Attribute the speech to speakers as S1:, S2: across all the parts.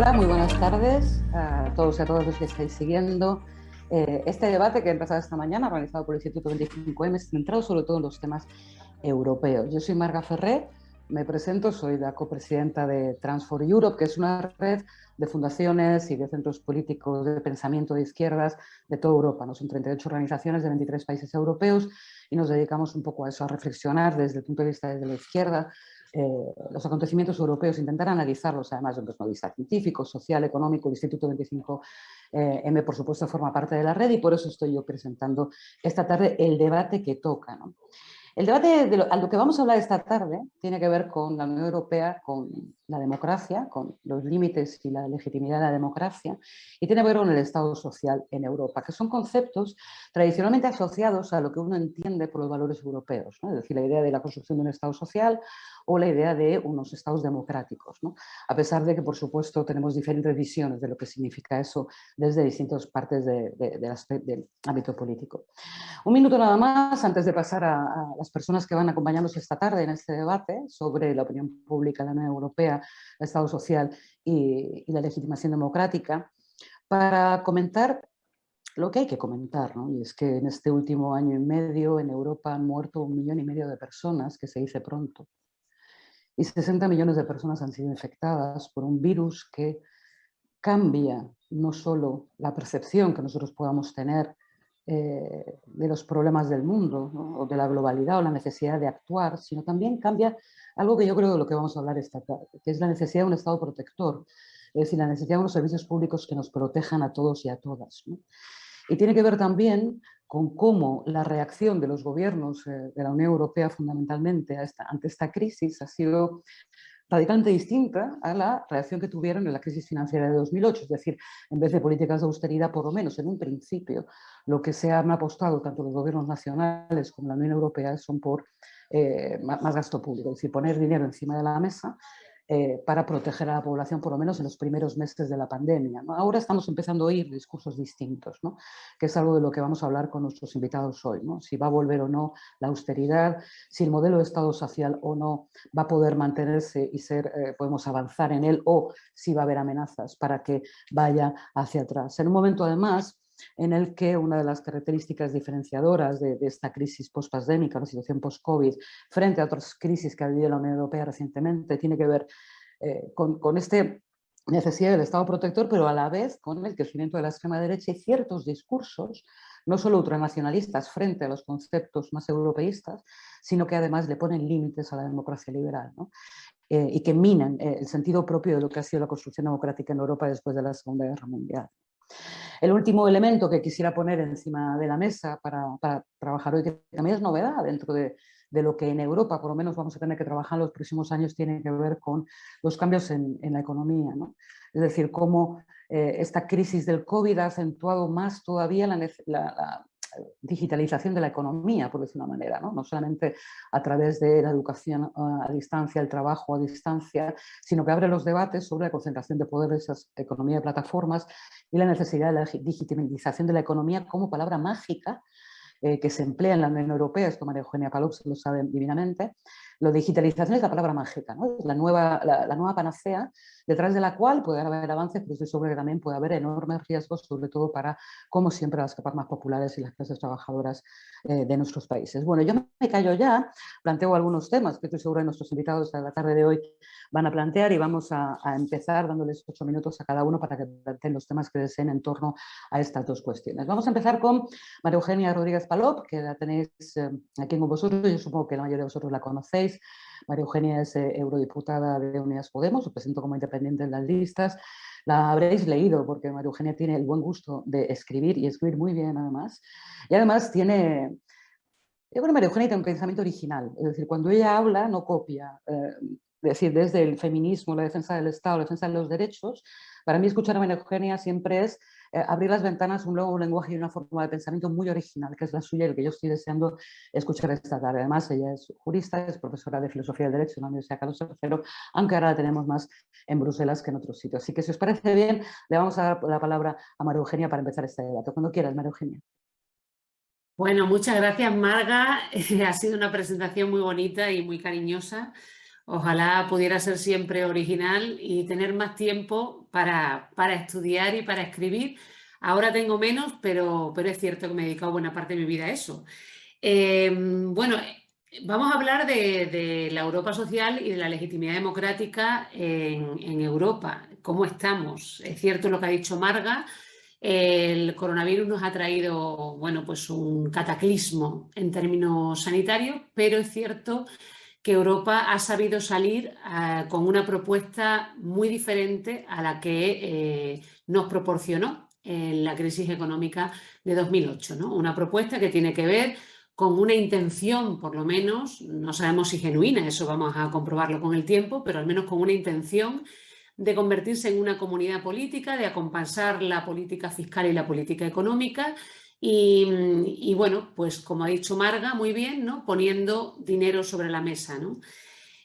S1: Hola, muy buenas tardes a todos y a todas los que estáis siguiendo eh, este debate que ha empezado esta mañana, organizado por el Instituto 25M, centrado sobre todo en los temas europeos. Yo soy Marga Ferré, me presento, soy la copresidenta de Transfor Europe, que es una red de fundaciones y de centros políticos de pensamiento de izquierdas de toda Europa. ¿no? Son 38 organizaciones de 23 países europeos y nos dedicamos un poco a eso, a reflexionar desde el punto de vista de la izquierda eh, los acontecimientos europeos, intentar analizarlos además desde un punto de vista científico, social, económico. El Instituto 25M, eh, por supuesto, forma parte de la red y por eso estoy yo presentando esta tarde el debate que toca. El debate de lo, a lo que vamos a hablar esta tarde tiene que ver con la Unión Europea, con la democracia, con los límites y la legitimidad de la democracia, y tiene que ver con el Estado social en Europa, que son conceptos tradicionalmente asociados a lo que uno entiende por los valores europeos, es decir, la idea de la construcción de un Estado social o la idea de unos estados democráticos, a pesar de que, por supuesto, tenemos diferentes visiones de lo que significa eso desde distintas partes del ámbito político. Un minuto nada más antes de pasar a, las personas que van a acompañarnos esta tarde en este debate sobre la opinión pública de la Unión Europea el Estado social y, la legitimación democrática, para comentar lo que hay que comentar, y es que en este último año y medio en Europa han muerto un millón y medio de personas, que se dice pronto, y 60 millones de personas han sido infectadas por un virus que cambia no solo la percepción que nosotros podamos tener eh, de los problemas del mundo, o de la globalidad o la necesidad de actuar, sino también cambia algo que yo creo de lo que vamos a hablar esta tarde, que es la necesidad de un Estado protector, es decir, la necesidad de unos servicios públicos que nos protejan a todos y a todas. Y tiene que ver también con cómo la reacción de los gobiernos eh, de la Unión Europea fundamentalmente ante esta crisis ha sido radicalmente distinta a la reacción que tuvieron en la crisis financiera de 2008. Es decir, en vez de políticas de austeridad, por lo menos en un principio, lo que se han apostado tanto los gobiernos nacionales como la Unión Europea son por eh, más gasto público, es decir, poner dinero encima de la mesa eh, para proteger a la población, por lo menos en los primeros meses de la pandemia. Ahora estamos empezando a oír discursos distintos, ¿no? que es algo de lo que vamos a hablar con nuestros invitados hoy. ¿no? Si va a volver o no la austeridad, si el modelo de Estado social o no va a poder mantenerse y ser, eh, podemos avanzar en él, o si va a haber amenazas para que vaya hacia atrás. En un momento, además, en el que una de las características diferenciadoras de, esta crisis post-pandémica, la situación post-COVID, frente a otras crisis que ha vivido la Unión Europea recientemente, tiene que ver eh, con, con este necesidad del Estado protector, pero a la vez con el crecimiento de la extrema derecha y ciertos discursos, no solo ultranacionalistas frente a los conceptos más europeístas, sino que además le ponen límites a la democracia liberal eh, y que minan eh, el sentido propio de lo que ha sido la construcción democrática en Europa después de la Segunda Guerra Mundial. El último elemento que quisiera poner encima de la mesa para, trabajar hoy, que también es novedad dentro de, lo que en Europa por lo menos vamos a tener que trabajar en los próximos años, tiene que ver con los cambios en, la economía. Es decir, cómo eh, esta crisis del COVID ha acentuado más todavía la, la, digitalización de la economía, por decir una manera, ¿no? solamente a través de la educación ah, a distancia, el trabajo a distancia, sino que abre los debates sobre la concentración de poder de esa economía de plataformas y la necesidad de la digitalización de la economía como palabra mágica eh, que se emplea en la Unión Europea, esto María Eugenia Palop lo sabe divinamente, lo digitalización es la palabra mágica, ¿no? la, nueva, la, nueva panacea, detrás de la cual puede haber avances, pero estoy seguro que también puede haber enormes riesgos, sobre todo para, como siempre, las capas más populares y las clases trabajadoras eh, de nuestros países. Bueno, yo me callo ya, planteo algunos temas que estoy seguro que nuestros invitados a la tarde de hoy van a plantear y vamos a, empezar dándoles ocho minutos a cada uno para que planteen los temas que deseen en torno a estas dos cuestiones. Vamos a empezar con María Eugenia Rodríguez Palop, que la tenéis eh, aquí con vosotros, yo supongo que la mayoría de vosotros la conocéis, María Eugenia es eh, eurodiputada de Unidas Podemos, lo presento como independiente en las listas. La habréis leído porque María Eugenia tiene el buen gusto de escribir y escribir muy bien además. Y además tiene... Yo creo que María Eugenia tiene un pensamiento original, es decir, cuando ella habla no copia, eh, es decir, desde el feminismo, la defensa del Estado, la defensa de los derechos, para mí escuchar a María Eugenia siempre es eh, abrir las ventanas un nuevo lenguaje y una forma de pensamiento muy original, que es la suya y el que yo estoy deseando escuchar esta tarde. Además, ella es jurista, es profesora de Filosofía del Derecho en la Universidad Carlos III, aunque ahora la tenemos más en Bruselas que en otros sitios. Así que si os parece bien, le vamos a dar la palabra a María Eugenia para empezar este debate. Cuando quieras, María Eugenia.
S2: Bueno, muchas gracias Marga. ha sido una presentación muy bonita y muy cariñosa. Ojalá pudiera ser siempre original y tener más tiempo para, estudiar y para escribir. Ahora tengo menos, pero, pero, es cierto que me he dedicado buena parte de mi vida a eso. Em, bueno, vamos a hablar de, la Europa social y de la legitimidad democrática en, en Europa. ¿Cómo estamos? Es cierto lo que ha dicho Marga, el coronavirus nos ha traído bueno, pues un cataclismo en términos sanitarios, pero es cierto que Europa ha sabido salir eh, con una propuesta muy diferente a la que eh, nos proporcionó en la crisis económica de 2008. ¿no? Una propuesta que tiene que ver con una intención, por lo menos, no sabemos si genuina, eso vamos a comprobarlo con el tiempo, pero al menos con una intención de convertirse en una comunidad política, de acompasar la política fiscal y la política económica y, bueno, pues como ha dicho Marga, muy bien, ¿no? poniendo dinero sobre la mesa. ¿no?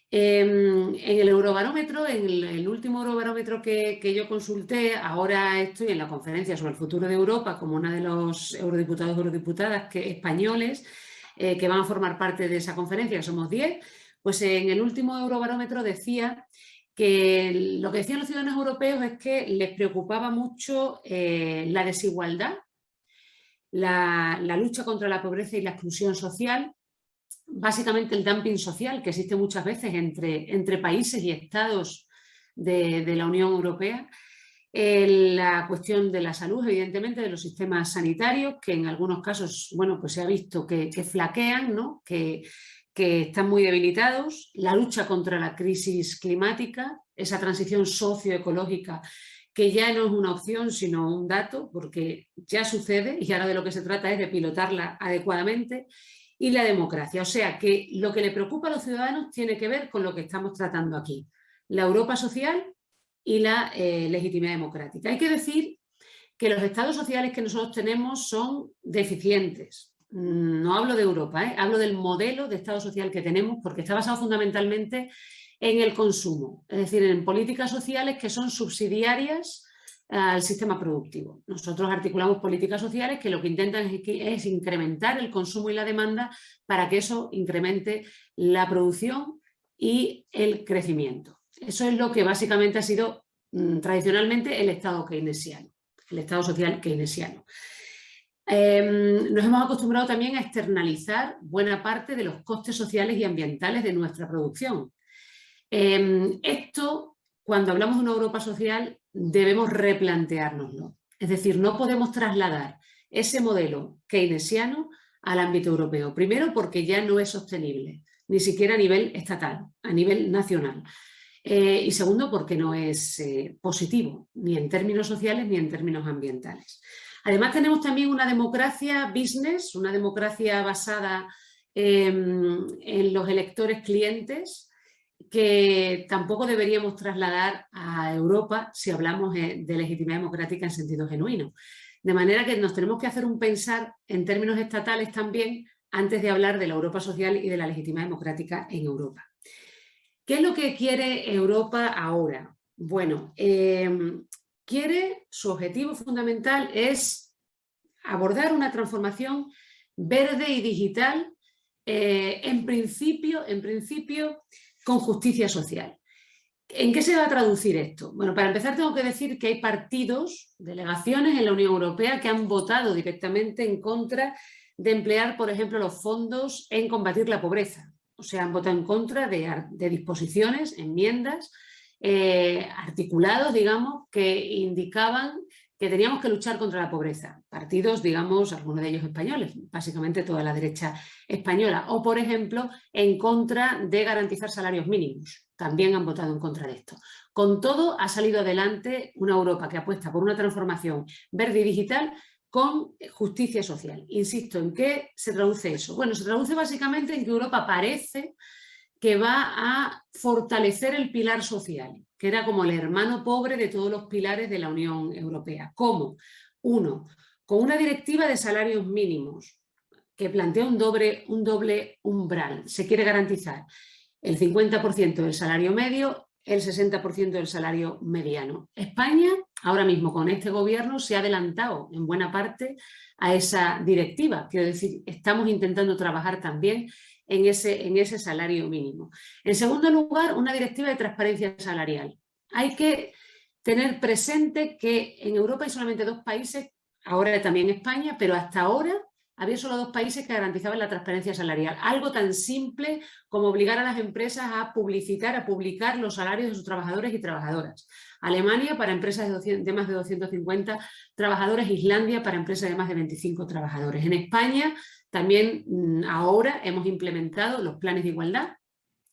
S2: Em, en el Eurobarómetro, en el, último Eurobarómetro que, yo consulté, ahora estoy en la conferencia sobre el futuro de Europa como una de los eurodiputados y eurodiputadas que, españoles eh, que van a formar parte de esa conferencia, que somos 10, pues en el último Eurobarómetro decía que lo que decían los ciudadanos europeos es que les preocupaba mucho eh, la desigualdad, la, lucha contra la pobreza y la exclusión social, básicamente el dumping social que existe muchas veces entre, entre países y estados de, la Unión Europea, la cuestión de la salud, evidentemente, de los sistemas sanitarios, que en algunos casos, bueno, pues se ha visto que, flaquean, ¿no? que, que están muy debilitados, la lucha contra la crisis climática, esa transición socioecológica que ya no es una opción sino un dato, porque ya sucede y ahora de lo que se trata es de pilotarla adecuadamente, y la democracia. O sea que lo que le preocupa a los ciudadanos tiene que ver con lo que estamos tratando aquí, la Europa social y la eh, legitimidad democrática. Hay que decir que los estados sociales que nosotros tenemos son deficientes, no hablo de Europa, ¿eh? hablo del modelo de Estado social que tenemos porque está basado fundamentalmente en el consumo, es decir, en políticas sociales que son subsidiarias al sistema productivo. Nosotros articulamos políticas sociales que lo que intentan es, incrementar el consumo y la demanda para que eso incremente la producción y el crecimiento. Eso es lo que básicamente ha sido mm, tradicionalmente el Estado keynesiano, el Estado social keynesiano. Em, nos hemos acostumbrado también a externalizar buena parte de los costes sociales y ambientales de nuestra producción. Em, esto, cuando hablamos de una Europa social, debemos replanteárnoslo. Es decir, no podemos trasladar ese modelo keynesiano al ámbito europeo. Primero, porque ya no es sostenible, ni siquiera a nivel estatal, a nivel nacional. Eh, y segundo, porque no es eh, positivo, ni en términos sociales ni en términos ambientales. Además tenemos también una democracia business, una democracia basada en los electores clientes, que tampoco deberíamos trasladar a Europa si hablamos eh, de legitimidad democrática en sentido genuino. De manera que nos tenemos que hacer un pensar en términos estatales también antes de hablar de la Europa social y de la legitimidad democrática en Europa. ¿Qué es lo que quiere Europa ahora? Bueno, em, quiere, su objetivo fundamental es abordar una transformación verde y digital, eh, en, principio, en principio con justicia social. ¿En qué se va a traducir esto? Bueno, para empezar tengo que decir que hay partidos, delegaciones en la Unión Europea que han votado directamente en contra de emplear, por ejemplo, los fondos en combatir la pobreza. O sea, han votado en contra de disposiciones, enmiendas eh, articulados, digamos, que indicaban que teníamos que luchar contra la pobreza. Partidos, digamos, algunos de ellos españoles, básicamente toda la derecha española. O, por ejemplo, en contra de garantizar salarios mínimos. También han votado en contra de esto. Con todo, ha salido adelante una Europa que apuesta por una transformación verde y digital con justicia social. Insisto, ¿en qué se traduce eso? Bueno, se traduce básicamente en que Europa parece que va a fortalecer el pilar social, que era como el hermano pobre de todos los pilares de la Unión Europea. ¿Cómo? Uno, con una directiva de salarios mínimos que plantea un doble, un doble umbral. Se quiere garantizar el 50% del salario medio, el 60% del salario mediano. España, ahora mismo con este gobierno, se ha adelantado en buena parte a esa directiva. Quiero decir, estamos intentando trabajar también en ese, en ese salario mínimo. En segundo lugar, una directiva de transparencia salarial. Hay que tener presente que en Europa hay solamente dos países, ahora también España, pero hasta ahora había solo dos países que garantizaban la transparencia salarial. Algo tan simple como obligar a las empresas a publicitar, a publicar los salarios de sus trabajadores y trabajadoras. Alemania para empresas de, más de 250 trabajadores, Islandia para empresas de más de 25 trabajadores. En España también mm, ahora hemos implementado los planes de igualdad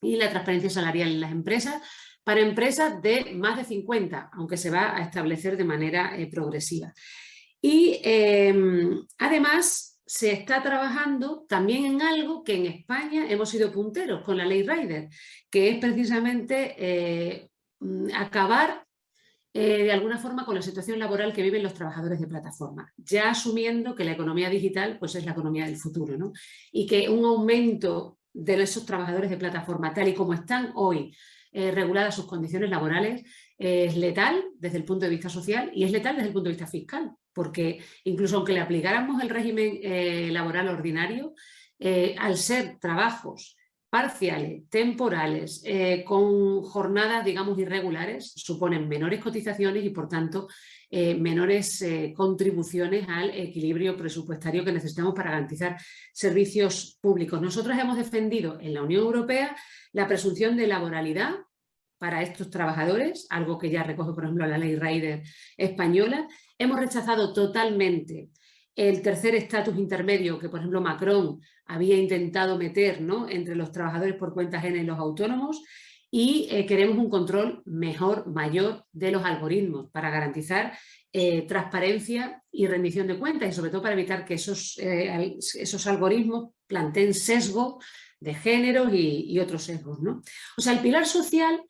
S2: y la transparencia salarial en las empresas para empresas de más de 50, aunque se va a establecer de manera eh, progresiva. Y em, además se está trabajando también en algo que en España hemos sido punteros con la ley Rider, que es precisamente eh, mm, acabar eh, de alguna forma con la situación laboral que viven los trabajadores de plataforma, ya asumiendo que la economía digital pues, es la economía del futuro ¿no? y que un aumento de esos trabajadores de plataforma tal y como están hoy eh, reguladas sus condiciones laborales es letal desde el punto de vista social y es letal desde el punto de vista fiscal porque incluso aunque le aplicáramos el régimen eh, laboral ordinario, al ser trabajos parciales, temporales, eh, con jornadas, digamos, irregulares, suponen menores cotizaciones y, por tanto, menores contribuciones al equilibrio presupuestario que necesitamos para garantizar servicios públicos. Nosotros hemos defendido en la Unión Europea la presunción de laboralidad para estos trabajadores, algo que ya recoge, por ejemplo, la ley Rider española, Hemos rechazado totalmente el tercer estatus intermedio que, por ejemplo, Macron había intentado meter ¿no? entre los trabajadores por cuenta ajena y los autónomos y eh, queremos un control mejor, mayor de los algoritmos para garantizar eh, transparencia y rendición de cuentas y sobre todo para evitar que esos, eh, esos algoritmos planteen sesgo de género y, y, otros sesgos. ¿no? O sea, el pilar social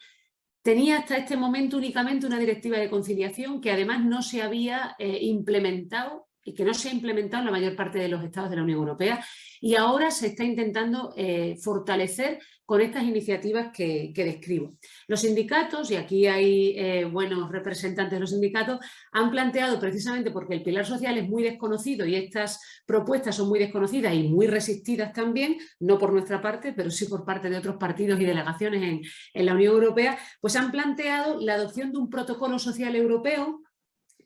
S2: tenía hasta este momento únicamente una directiva de conciliación que además no se había implementado y que no se ha implementado en la mayor parte de los estados de la Unión Europea y ahora se está intentando eh, fortalecer con estas iniciativas que, describo. Los sindicatos, y aquí hay eh, buenos representantes de los sindicatos, han planteado precisamente porque el pilar social es muy desconocido y estas propuestas son muy desconocidas y muy resistidas también, no por nuestra parte, pero sí por parte de otros partidos y delegaciones en, en la Unión Europea, pues han planteado la adopción de un protocolo social europeo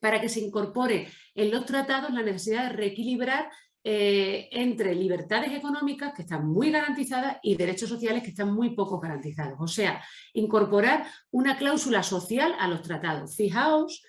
S2: para que se incorpore en los tratados la necesidad de reequilibrar eh, entre libertades económicas que están muy garantizadas y derechos sociales que están muy poco garantizados. O sea, incorporar una cláusula social a los tratados. Fijaos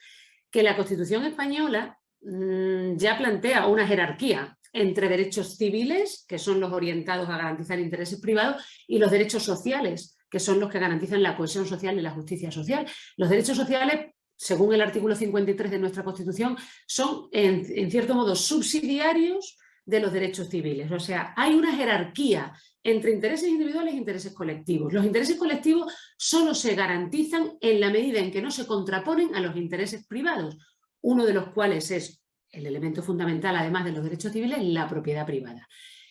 S2: que la Constitución española mm, ya plantea una jerarquía entre derechos civiles, que son los orientados a garantizar intereses privados, y los derechos sociales, que son los que garantizan la cohesión social y la justicia social. Los derechos sociales según el artículo 53 de nuestra Constitución, son en, cierto modo subsidiarios de los derechos civiles. O sea, hay una jerarquía entre intereses individuales e intereses colectivos. Los intereses colectivos solo se garantizan en la medida en que no se contraponen a los intereses privados, uno de los cuales es el elemento fundamental, además de los derechos civiles, la propiedad privada.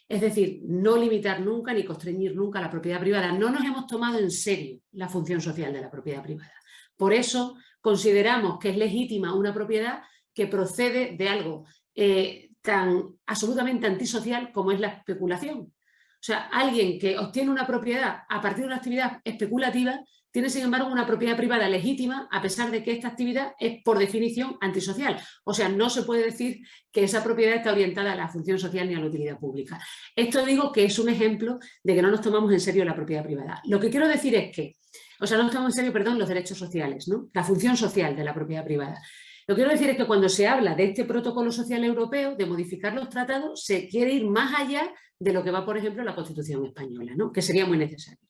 S2: Es decir, no limitar nunca ni constreñir nunca la propiedad privada. No nos hemos tomado en serio la función social de la propiedad privada. Por eso consideramos que es legítima una propiedad que procede de algo eh, tan absolutamente antisocial como es la especulación. O sea, alguien que obtiene una propiedad a partir de una actividad especulativa tiene, sin embargo, una propiedad privada legítima a pesar de que esta actividad es, por definición, antisocial. O sea, no se puede decir que esa propiedad está orientada a la función social ni a la utilidad pública. Esto digo que es un ejemplo de que no nos tomamos en serio la propiedad privada. Lo que quiero decir es que, o sea, no nos tomamos en serio, perdón, los derechos sociales, ¿no? la función social de la propiedad privada. Lo que quiero decir es que cuando se habla de este protocolo social europeo, de modificar los tratados, se quiere ir más allá de lo que va, por ejemplo, la Constitución española, ¿no? que sería muy necesario.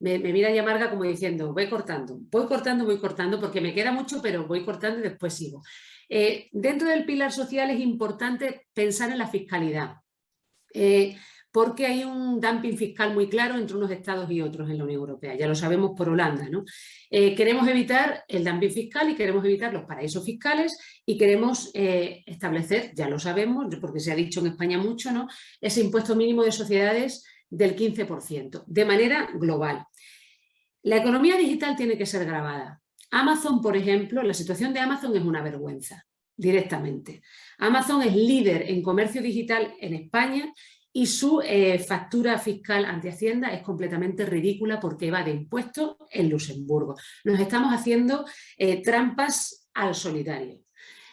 S2: Me, mira Yamarga como diciendo, voy cortando, voy cortando, voy cortando, porque me queda mucho, pero voy cortando y después sigo. Eh, dentro del pilar social es importante pensar en la fiscalidad. Eh, porque hay un dumping fiscal muy claro entre unos estados y otros en la Unión Europea, ya lo sabemos por Holanda. ¿no? Eh, queremos evitar el dumping fiscal y queremos evitar los paraísos fiscales y queremos eh, establecer, ya lo sabemos, porque se ha dicho en España mucho, ¿no? ese impuesto mínimo de sociedades del 15%, de manera global. La economía digital tiene que ser grabada. Amazon, por ejemplo, la situación de Amazon es una vergüenza, directamente. Amazon es líder en comercio digital en España y su eh, factura fiscal ante Hacienda es completamente ridícula porque va de impuestos en Luxemburgo. Nos estamos haciendo eh, trampas al solitario.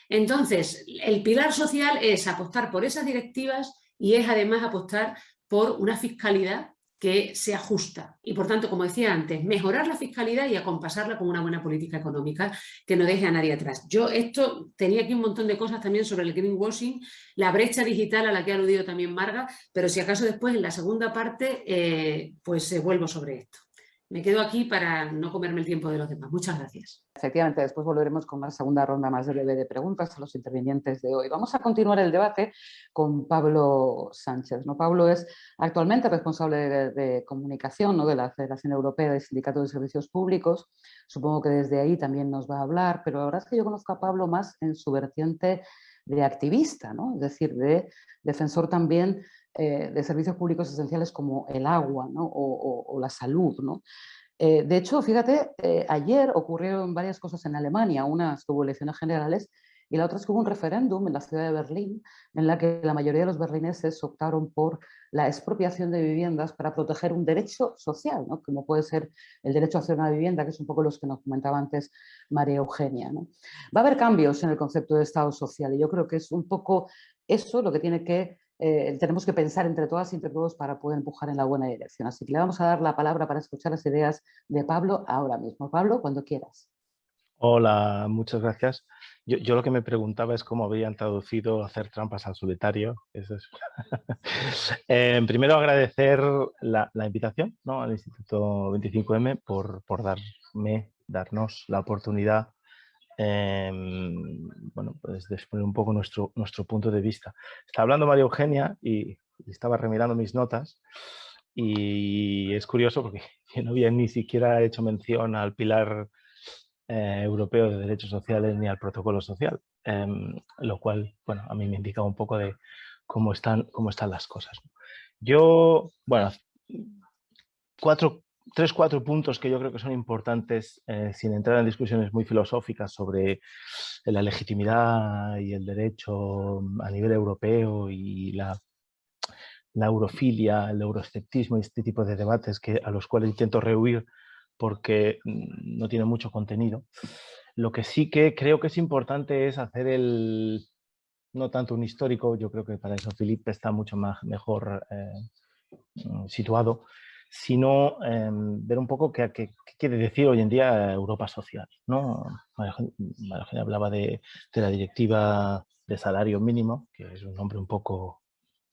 S2: Entonces, el pilar social es apostar por esas directivas y es además apostar por una fiscalidad que sea justa y por tanto, como decía antes, mejorar la fiscalidad y acompasarla con una buena política económica que no deje a nadie atrás. Yo esto tenía aquí un montón de cosas también sobre el greenwashing, la brecha digital a la que ha aludido también Marga, pero si acaso después en la segunda parte eh, pues eh, vuelvo sobre esto. Me quedo aquí para no comerme el tiempo de los demás. Muchas gracias.
S1: Efectivamente, después volveremos con una segunda ronda más breve de preguntas a los intervinientes de hoy. Vamos a continuar el debate con Pablo Sánchez. ¿no? Pablo es actualmente responsable de, comunicación de la Federación Europea de Sindicatos de Servicios Públicos. Supongo que desde ahí también nos va a hablar, pero la verdad es que yo conozco a Pablo más en su vertiente de activista, es decir, de defensor también eh, de servicios públicos esenciales como el agua o, la salud. Eh, de hecho, fíjate, eh, ayer ocurrieron varias cosas en Alemania, una hubo elecciones generales y la otra es que hubo un referéndum en la ciudad de Berlín en la que la mayoría de los berlineses optaron por la expropiación de viviendas para proteger un derecho social, como puede ser el derecho a hacer una vivienda, que es un poco los que nos comentaba antes María Eugenia. Va a haber cambios en el concepto de Estado social y yo creo que es un poco eso lo que tiene que eh, tenemos que pensar entre todas y entre todos para poder empujar en la buena dirección. Así que le vamos a dar la palabra para escuchar las ideas de Pablo ahora mismo. Pablo, cuando quieras.
S3: Hola, muchas gracias. Yo, lo que me preguntaba es cómo habían traducido hacer trampas al solitario. Eh, primero agradecer la, invitación al Instituto 25M por, por darme, darnos la oportunidad Em, bueno, pues de un poco nuestro, nuestro punto de vista. Estaba hablando María Eugenia y, estaba remirando mis notas y es curioso porque yo no había ni siquiera hecho mención al pilar eh, europeo de derechos sociales ni al protocolo social, em, lo cual, bueno, a mí me indica un poco de cómo están, cómo están las cosas. Yo, bueno, cuatro tres, cuatro puntos que yo creo que son importantes, eh, sin entrar en discusiones muy filosóficas sobre la legitimidad y el derecho a nivel europeo y la, la eurofilia, el euroesceptismo y este tipo de debates que, a los cuales intento rehuir porque mm, no tiene mucho contenido. Lo que sí que creo que es importante es hacer el, no tanto un histórico, yo creo que para eso Felipe está mucho más, mejor eh, mm, situado, sino em, ver un poco qué, quiere decir hoy en día Europa social. ¿no? María hablaba de, la directiva de salario mínimo, que es un nombre un poco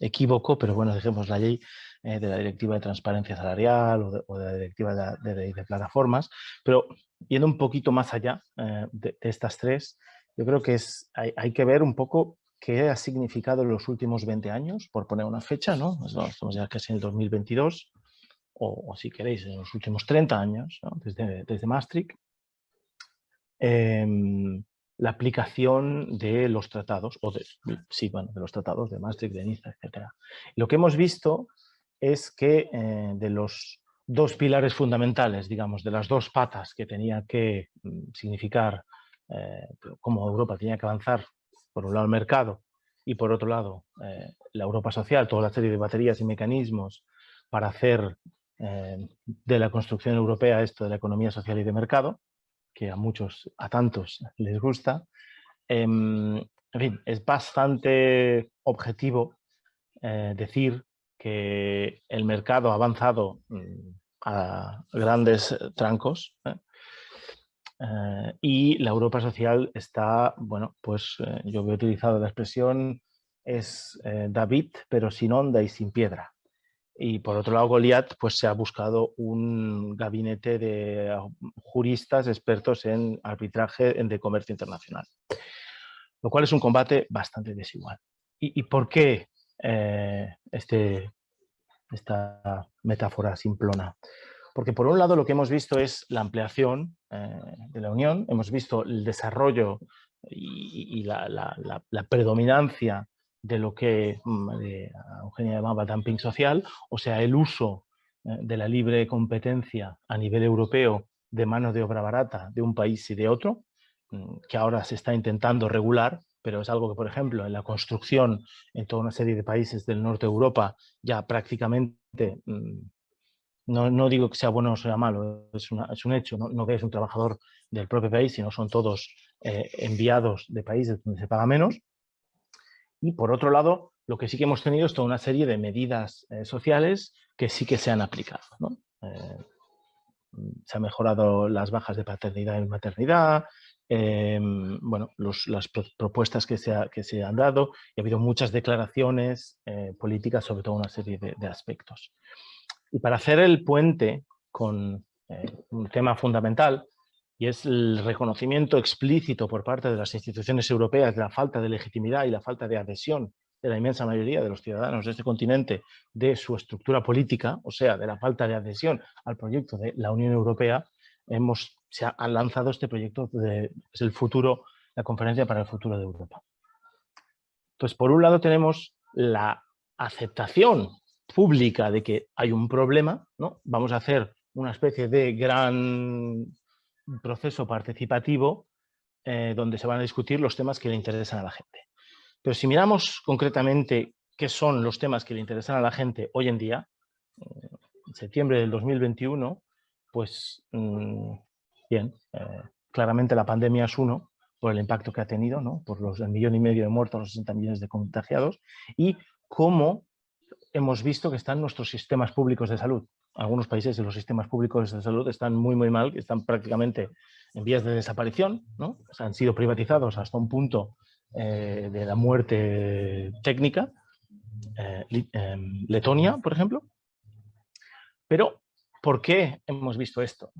S3: equívoco, pero bueno, dejemos la ley eh, de la directiva de transparencia salarial o de, la directiva de, plataformas, pero yendo un poquito más allá eh, de, estas tres, yo creo que es, hay, que ver un poco qué ha significado en los últimos 20 años, por poner una fecha, ¿no? estamos ya casi en el 2022, o, si queréis, en los últimos 30 años, desde, desde Maastricht, em, la aplicación de los tratados, o de, sí, bueno, de los tratados de Maastricht, de Niza, etc. Lo que hemos visto es que eh, de los dos pilares fundamentales, digamos, de las dos patas que tenía que mm, significar eh, cómo Europa tenía que avanzar, por un lado el mercado y por otro lado eh, la Europa social, toda la serie de baterías y mecanismos para hacer eh, de la construcción europea, esto de la economía social y de mercado, que a muchos, a tantos les gusta. Em, en fin, es bastante objetivo eh, decir que el mercado ha avanzado mm, a grandes trancos ¿eh? y la Europa social está, bueno, pues yo he utilizado la expresión es David, pero sin onda y sin piedra. Y por otro lado, Goliat pues, se ha buscado un gabinete de ah, juristas expertos en arbitraje de comercio internacional, lo cual es un combate bastante desigual. ¿Y, por qué eh, este, esta metáfora simplona? Porque por un lado lo que hemos visto es la ampliación eh, de la Unión, hemos visto el desarrollo y, la, la predominancia de lo que mm, Eugenia llamaba dumping social, o sea, el uso eh, de la libre competencia a nivel europeo de mano de obra barata de un país y de otro, mm, que ahora se está intentando regular, pero es algo que, por ejemplo, en la construcción en toda una serie de países del norte de Europa ya prácticamente, mm, no, digo que sea bueno o sea malo, es, un hecho, no, que es un trabajador del propio país, sino son todos eh, enviados de países donde se paga menos. Y por otro lado, lo que sí que hemos tenido es toda una serie de medidas eh, sociales que sí que se han aplicado. Eh, se han mejorado las bajas de paternidad y maternidad, Em, bueno, las propuestas que se, han dado y ha habido muchas declaraciones eh, políticas sobre toda una serie de, aspectos. Y para hacer el puente con eh, un tema fundamental, y es el reconocimiento explícito por parte de las instituciones europeas de la falta de legitimidad y la falta de adhesión de la inmensa mayoría de los ciudadanos de este continente de su estructura política, o sea, de la falta de adhesión al proyecto de la Unión Europea, hemos, se ha, lanzado este proyecto de es el futuro, la conferencia para el futuro de Europa. Entonces, por un lado tenemos la aceptación pública de que hay un problema, ¿no? vamos a hacer una especie de gran proceso participativo eh, donde se van a discutir los temas que le interesan a la gente. Pero si miramos concretamente qué son los temas que le interesan a la gente hoy en día, eh, en septiembre del 2021, pues mm, bien, eh, claramente la pandemia es uno, por el impacto que ha tenido, ¿no? por los millón y medio de muertos, los 60 millones de contagiados, y cómo hemos visto que están nuestros sistemas públicos de salud. Algunos países de los sistemas públicos de salud están muy, muy mal, están prácticamente en vías de desaparición, ¿no? han sido privatizados hasta un punto eh, de la muerte técnica, eh, em, Letonia, por ejemplo, pero ¿Por qué hemos visto esto?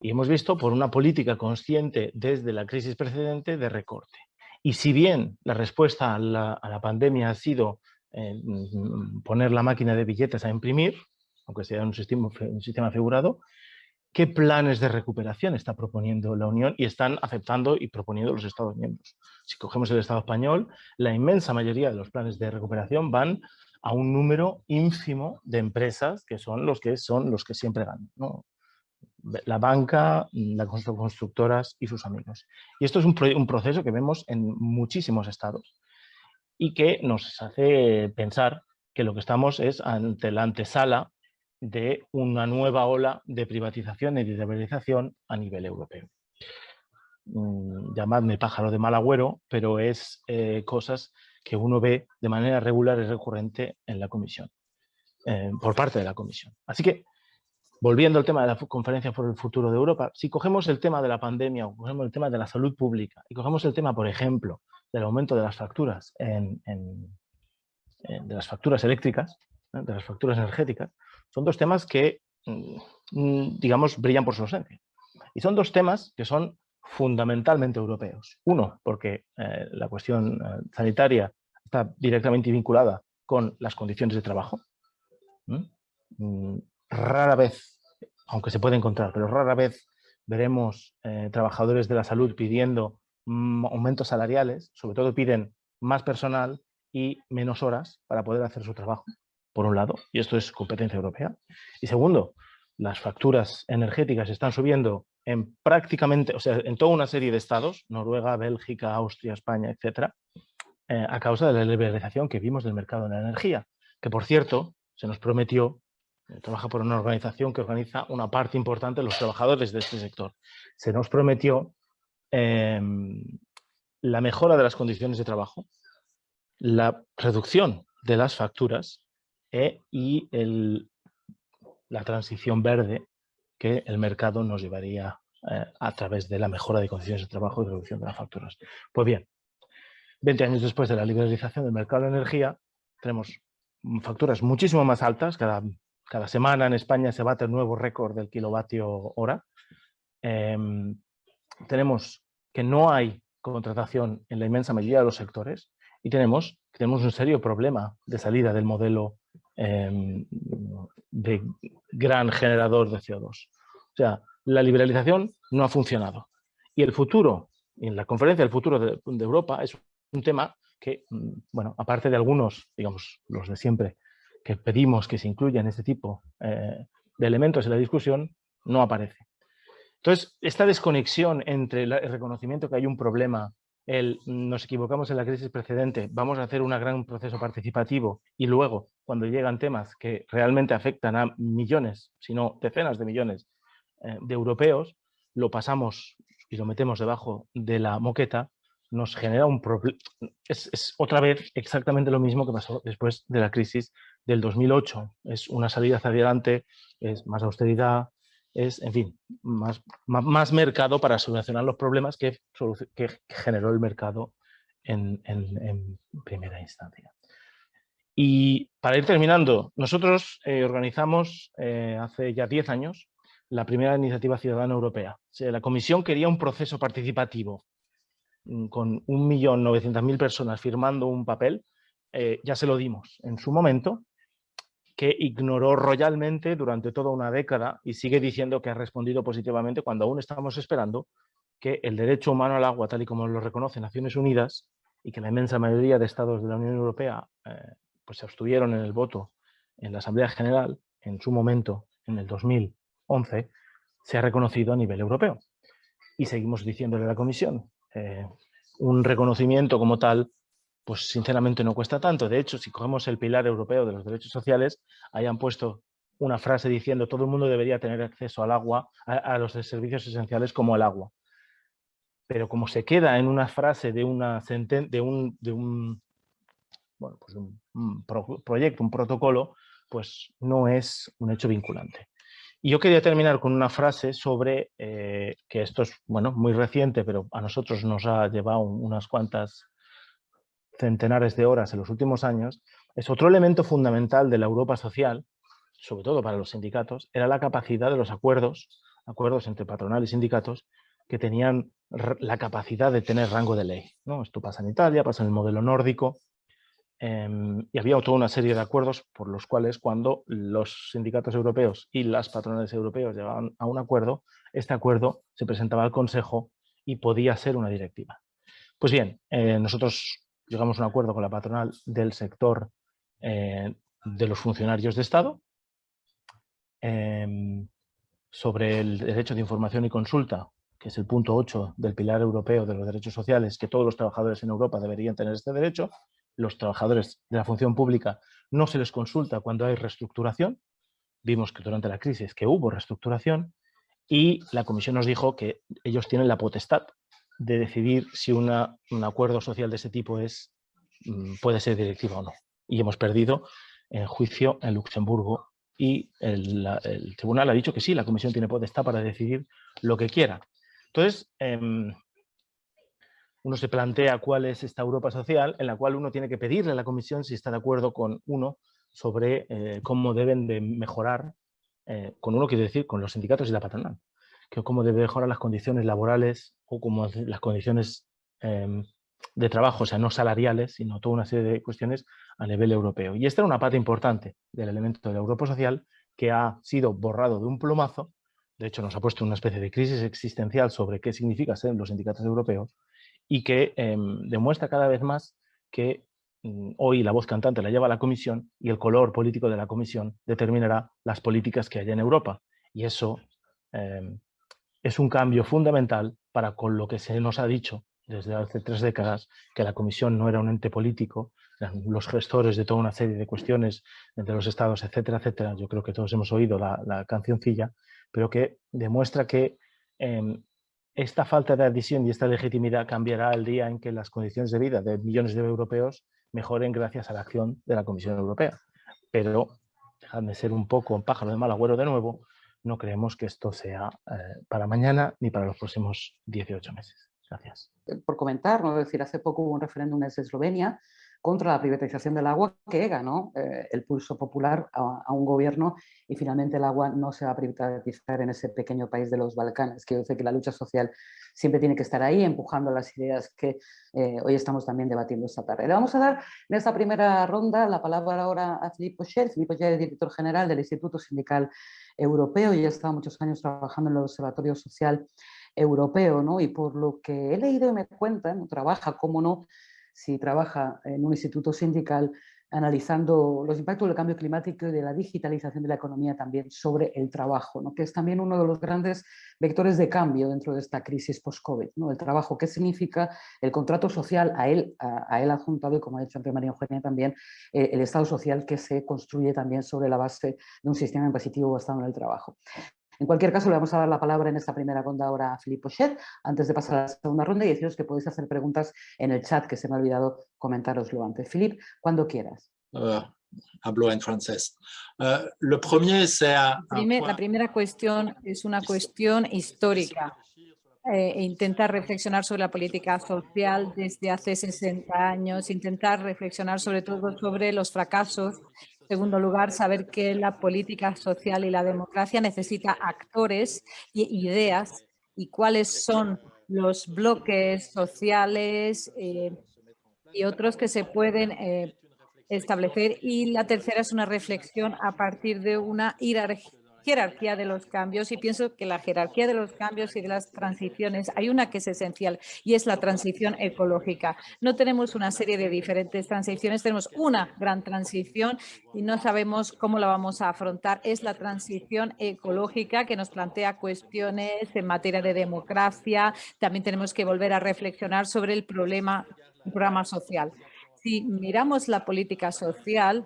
S3: Y hemos visto por una política consciente desde la crisis precedente de recorte. Y si bien la respuesta a la, pandemia ha sido eh, mm, poner la máquina de billetes a imprimir, aunque sea un sistema, un figurado, ¿qué planes de recuperación está proponiendo la Unión y están aceptando y proponiendo los Estados miembros? Si cogemos el Estado español, la inmensa mayoría de los planes de recuperación van a un número ínfimo de empresas que son los que, son los que siempre ganan. La banca, las constructoras y sus amigos. Y esto es un, un proceso que vemos en muchísimos estados y que nos hace pensar que lo que estamos es ante la antesala de una nueva ola de privatización y de liberalización a nivel europeo. Mm, llamadme pájaro de mal agüero, pero es eh, cosas que uno ve de manera regular y recurrente en la comisión, eh, por parte de la comisión. Así que, volviendo al tema de la conferencia por el futuro de Europa, si cogemos el tema de la pandemia o cogemos el tema de la salud pública y cogemos el tema, por ejemplo, del aumento de las facturas, en, de las facturas eléctricas, ¿eh? de las facturas energéticas, son dos temas que, mm, mm, digamos, brillan por su ausencia. Y son dos temas que son fundamentalmente europeos. Uno, porque eh, la cuestión eh, sanitaria está directamente vinculada con las condiciones de trabajo. Mm, rara vez, aunque se puede encontrar, pero rara vez veremos eh, trabajadores de la salud pidiendo aumentos salariales, sobre todo piden más personal y menos horas para poder hacer su trabajo, por un lado, y esto es competencia europea. Y segundo, las facturas energéticas están subiendo en prácticamente, o sea, en toda una serie de estados, Noruega, Bélgica, Austria, España, etcétera, eh, a causa de la liberalización que vimos del mercado de la energía, que por cierto, se nos prometió, eh, trabaja por una organización que organiza una parte importante de los trabajadores de este sector, se nos prometió em, la mejora de las condiciones de trabajo, la reducción de las facturas eh, y el, la transición verde que el mercado nos llevaría eh, a través de la mejora de condiciones de trabajo y reducción de las facturas. Pues bien, 20 años después de la liberalización del mercado de energía, tenemos facturas muchísimo más altas. Cada, cada semana en España se bate el nuevo récord del kilovatio hora. Em, tenemos que no hay contratación en la inmensa mayoría de los sectores y tenemos, tenemos un serio problema de salida del modelo em, de gran generador de CO2. O sea, la liberalización no ha funcionado. Y el futuro, en la conferencia del futuro de, Europa, es un tema que, mm, bueno, aparte de algunos, digamos, los de siempre, que pedimos que se incluyan este tipo eh, de elementos en la discusión, no aparece. Entonces, esta desconexión entre el reconocimiento que hay un problema el nos equivocamos en la crisis precedente, vamos a hacer un gran proceso participativo y luego, cuando llegan temas que realmente afectan a millones, si no decenas de millones eh, de europeos, lo pasamos y lo metemos debajo de la moqueta, nos genera un problema. Es, otra vez exactamente lo mismo que pasó después de la crisis del 2008. Es una salida hacia adelante, es más austeridad, es, en fin, más, más, mercado para solucionar los problemas que, generó el mercado en, primera instancia. Y para ir terminando, nosotros eh, organizamos eh, hace ya 10 años la primera iniciativa ciudadana europea. la Comisión quería un proceso participativo mm, con 1.900.000 personas firmando un papel, eh, ya se lo dimos en su momento, que ignoró royalmente durante toda una década y sigue diciendo que ha respondido positivamente cuando aún estamos esperando que el derecho humano al agua, tal y como lo reconoce Naciones Unidas, y que la inmensa mayoría de estados de la Unión Europea eh, pues se abstuvieron en el voto en la Asamblea General, en su momento, en el 2011, se ha reconocido a nivel europeo. Y seguimos diciéndole a la Comisión, eh, un reconocimiento como tal pues sinceramente no cuesta tanto. De hecho, si cogemos el pilar europeo de los derechos sociales, hayan puesto una frase diciendo todo el mundo debería tener acceso al agua, a, los servicios esenciales como el agua. Pero como se queda en una frase de, una de un, de un, bueno, pues un, proyecto, un protocolo, pues no es un hecho vinculante. Y yo quería terminar con una frase sobre, eh, que esto es bueno, muy reciente, pero a nosotros nos ha llevado unas cuantas centenares de horas en los últimos años, es otro elemento fundamental de la Europa social, sobre todo para los sindicatos, era la capacidad de los acuerdos, acuerdos entre patronal y sindicatos, que tenían la capacidad de tener rango de ley. ¿no? Esto pasa en Italia, pasa en el modelo nórdico, em, y había toda una serie de acuerdos por los cuales cuando los sindicatos europeos y las patronales europeos llegaban a un acuerdo, este acuerdo se presentaba al Consejo y podía ser una directiva. Pues bien, eh, nosotros llegamos a un acuerdo con la patronal del sector eh, de los funcionarios de Estado em, sobre el derecho de información y consulta, que es el punto 8 del pilar europeo de los derechos sociales, que todos los trabajadores en Europa deberían tener este derecho. Los trabajadores de la función pública no se les consulta cuando hay reestructuración. Vimos que durante la crisis que hubo reestructuración y la Comisión nos dijo que ellos tienen la potestad de decidir si un acuerdo social de ese tipo es, mm, puede ser directiva o no. Y hemos perdido en juicio en Luxemburgo y el, tribunal ha dicho que sí, la comisión tiene potestad para decidir lo que quiera. Entonces, em, uno se plantea cuál es esta Europa social en la cual uno tiene que pedirle a la comisión si está de acuerdo con uno sobre eh, cómo deben de mejorar, eh, con uno quiero decir, con los sindicatos y la patronal que cómo debe mejorar las condiciones laborales o como las condiciones em, de trabajo, o sea, no salariales, sino toda una serie de cuestiones a nivel europeo. Y esta era una parte importante del elemento de la Europa social que ha sido borrado de un plumazo, de hecho nos ha puesto una especie de crisis existencial sobre qué significa ser los sindicatos europeos y que em, demuestra cada vez más que mm, hoy la voz cantante la lleva la Comisión y el color político de la Comisión determinará las políticas que haya en Europa. Y eso em, es un cambio fundamental para con lo que se nos ha dicho desde hace tres décadas, que la Comisión no era un ente político, los gestores de toda una serie de cuestiones entre los estados, etcétera, etcétera. Yo creo que todos hemos oído la, la cancioncilla, pero que demuestra que em, esta falta de adhesión y esta legitimidad cambiará el día en que las condiciones de vida de millones de europeos mejoren gracias a la acción de la Comisión Europea. Pero, dejadme ser un poco un pájaro de mal agüero de nuevo, no creemos que esto sea eh, para mañana ni para los próximos 18 meses. Gracias.
S1: Eh, por comentar, ¿no? decir, hace poco hubo un referéndum en Eslovenia contra la privatización del agua que ganó eh, el pulso popular a, un gobierno y finalmente el agua no se va a privatizar en ese pequeño país de los Balcanes. Quiero decir que la lucha social siempre tiene que estar ahí empujando las ideas que hoy estamos también debatiendo esta tarde. Le vamos a dar en esta primera ronda la palabra ahora a Filippo Scher. Filippo es director general del Instituto Sindical europeo y ha estado muchos años trabajando en el Observatorio Social Europeo, ¿no? Y por lo que he leído y me cuentan, trabaja, cómo no, si trabaja en un instituto sindical, analizando los impactos del cambio climático y de la digitalización de la economía también sobre el trabajo, ¿no? que es también uno de los grandes vectores de cambio dentro de esta crisis post-COVID. ¿no? El trabajo, qué significa el contrato social, a él, a, adjuntado, y como ha dicho antes María Eugenia también, eh, el Estado social que se construye también sobre la base de un sistema impositivo basado en el trabajo. En cualquier caso, le vamos a dar la palabra en esta primera ronda ahora a Filipe Pochet, antes de pasar a la segunda ronda y deciros que podéis hacer preguntas en el chat, que se me ha olvidado comentároslo antes. Philippe, cuando quieras.
S4: Uh, hablo en francés. Uh, lo premier,
S5: la primera cuestión es una cuestión histórica. Eh, intentar reflexionar sobre la política social desde hace 60 años, intentar reflexionar sobre todo sobre los fracasos segundo lugar, saber que la política social y la democracia necesita actores y ideas y cuáles son los bloques sociales eh, y otros que se pueden eh, establecer. Y la tercera es una reflexión a partir de una jerarquía jerarquía de los cambios y pienso que la jerarquía de los cambios y de las transiciones, hay una que es esencial y es la transición ecológica. No tenemos una serie de diferentes transiciones, tenemos una gran transición y no sabemos cómo la vamos a afrontar. Es la transición ecológica que nos plantea cuestiones en materia de democracia. También tenemos que volver a reflexionar sobre el problema, programa social. Si miramos la política social,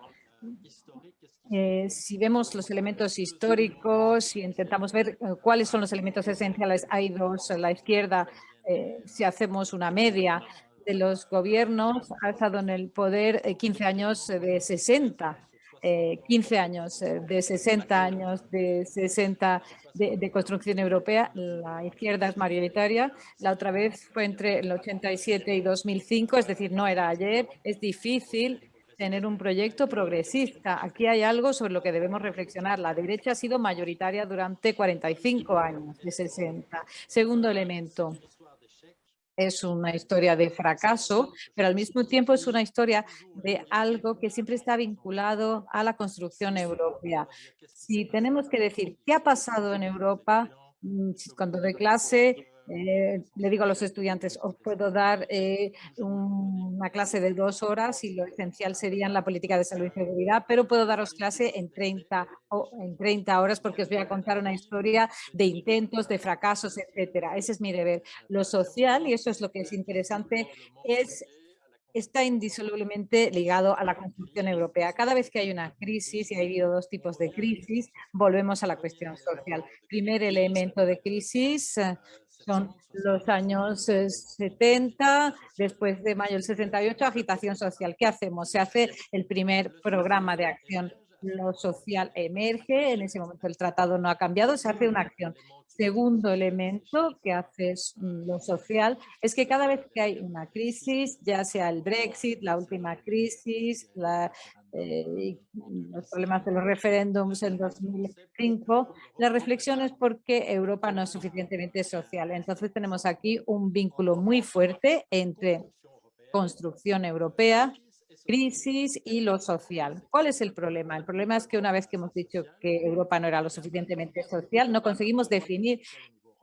S5: eh, si vemos los elementos históricos y intentamos ver eh, cuáles son los elementos esenciales, hay dos la izquierda, eh, si hacemos una media de los gobiernos, ha estado en el poder 15 años de 60, 15 años de 60 años de 60 de, de, construcción europea, la izquierda es mayoritaria, la otra vez fue entre el 87 y 2005, es decir, no era ayer, es difícil tener un proyecto progresista. Aquí hay algo sobre lo que debemos reflexionar. La derecha ha sido mayoritaria durante 45 años, de 60. Segundo elemento, es una historia de fracaso, pero al mismo tiempo es una historia de algo que siempre está vinculado a la construcción europea. Si tenemos que decir qué ha pasado en Europa, mm, cuando de clase eh, le digo a los estudiantes, os puedo dar eh, una clase de dos horas y lo esencial sería la política de salud y seguridad, pero puedo daros clase en 30, en 30 horas porque os voy a contar una historia de intentos, de fracasos, etcétera. Ese es mi deber. Lo social, y eso es lo que es interesante, es está indisolublemente ligado a la construcción europea. Cada vez que hay una crisis, y ha habido dos tipos de crisis, volvemos a la cuestión social. Primer elemento de crisis son los años 70, eh, después de mayo del 68, agitación social. ¿Qué hacemos? Se hace el primer programa de acción. Lo social emerge, en ese momento el tratado no ha cambiado, se hace una acción. Segundo elemento que hace lo social es que cada vez que hay una crisis, ya sea el Brexit, la última crisis, eh, los problemas de los referéndums en 2005, la reflexión es porque Europa no es suficientemente social. Entonces tenemos aquí un vínculo muy fuerte entre construcción europea, crisis y lo social. ¿Cuál es el problema? El problema es que una vez que hemos dicho que Europa no era lo suficientemente social, no conseguimos definir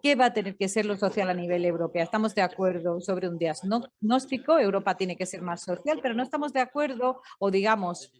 S5: ¿Qué va a tener que ser lo social a nivel europeo? Estamos de acuerdo sobre un diagnóstico, Europa tiene que ser más social, pero no estamos de acuerdo o digamos,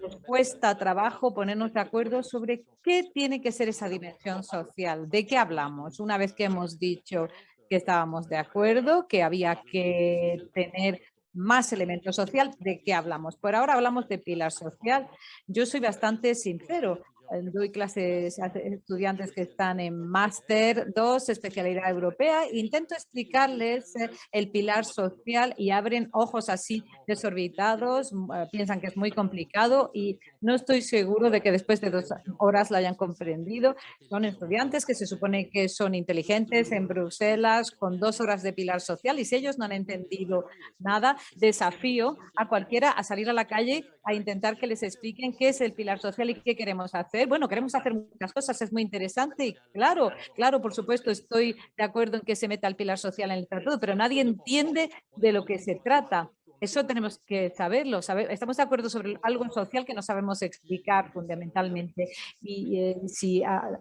S5: nos cuesta trabajo ponernos de acuerdo sobre qué tiene que ser esa dimensión social, de qué hablamos. Una vez que hemos dicho que estábamos de acuerdo, que había que tener más elementos social, ¿de qué hablamos? Por ahora hablamos de pilar social. Yo soy bastante sincero doy clases a estudiantes que están en máster 2, especialidad europea, intento explicarles eh, el pilar social y abren ojos así desorbitados, eh, piensan que es muy complicado y no estoy seguro de que después de dos horas la hayan comprendido. Son estudiantes que se supone que son inteligentes en Bruselas con dos horas de pilar social y si ellos no han entendido nada, desafío a cualquiera a salir a la calle a intentar que les expliquen qué es el pilar social y qué queremos hacer bueno, queremos hacer muchas cosas, es muy interesante y claro, claro, por supuesto, estoy de acuerdo en que se meta el pilar social en el tratado, pero nadie entiende de lo que se trata. Eso tenemos que saberlo. estamos de acuerdo sobre algo social que no sabemos explicar fundamentalmente. Y eh, si ah,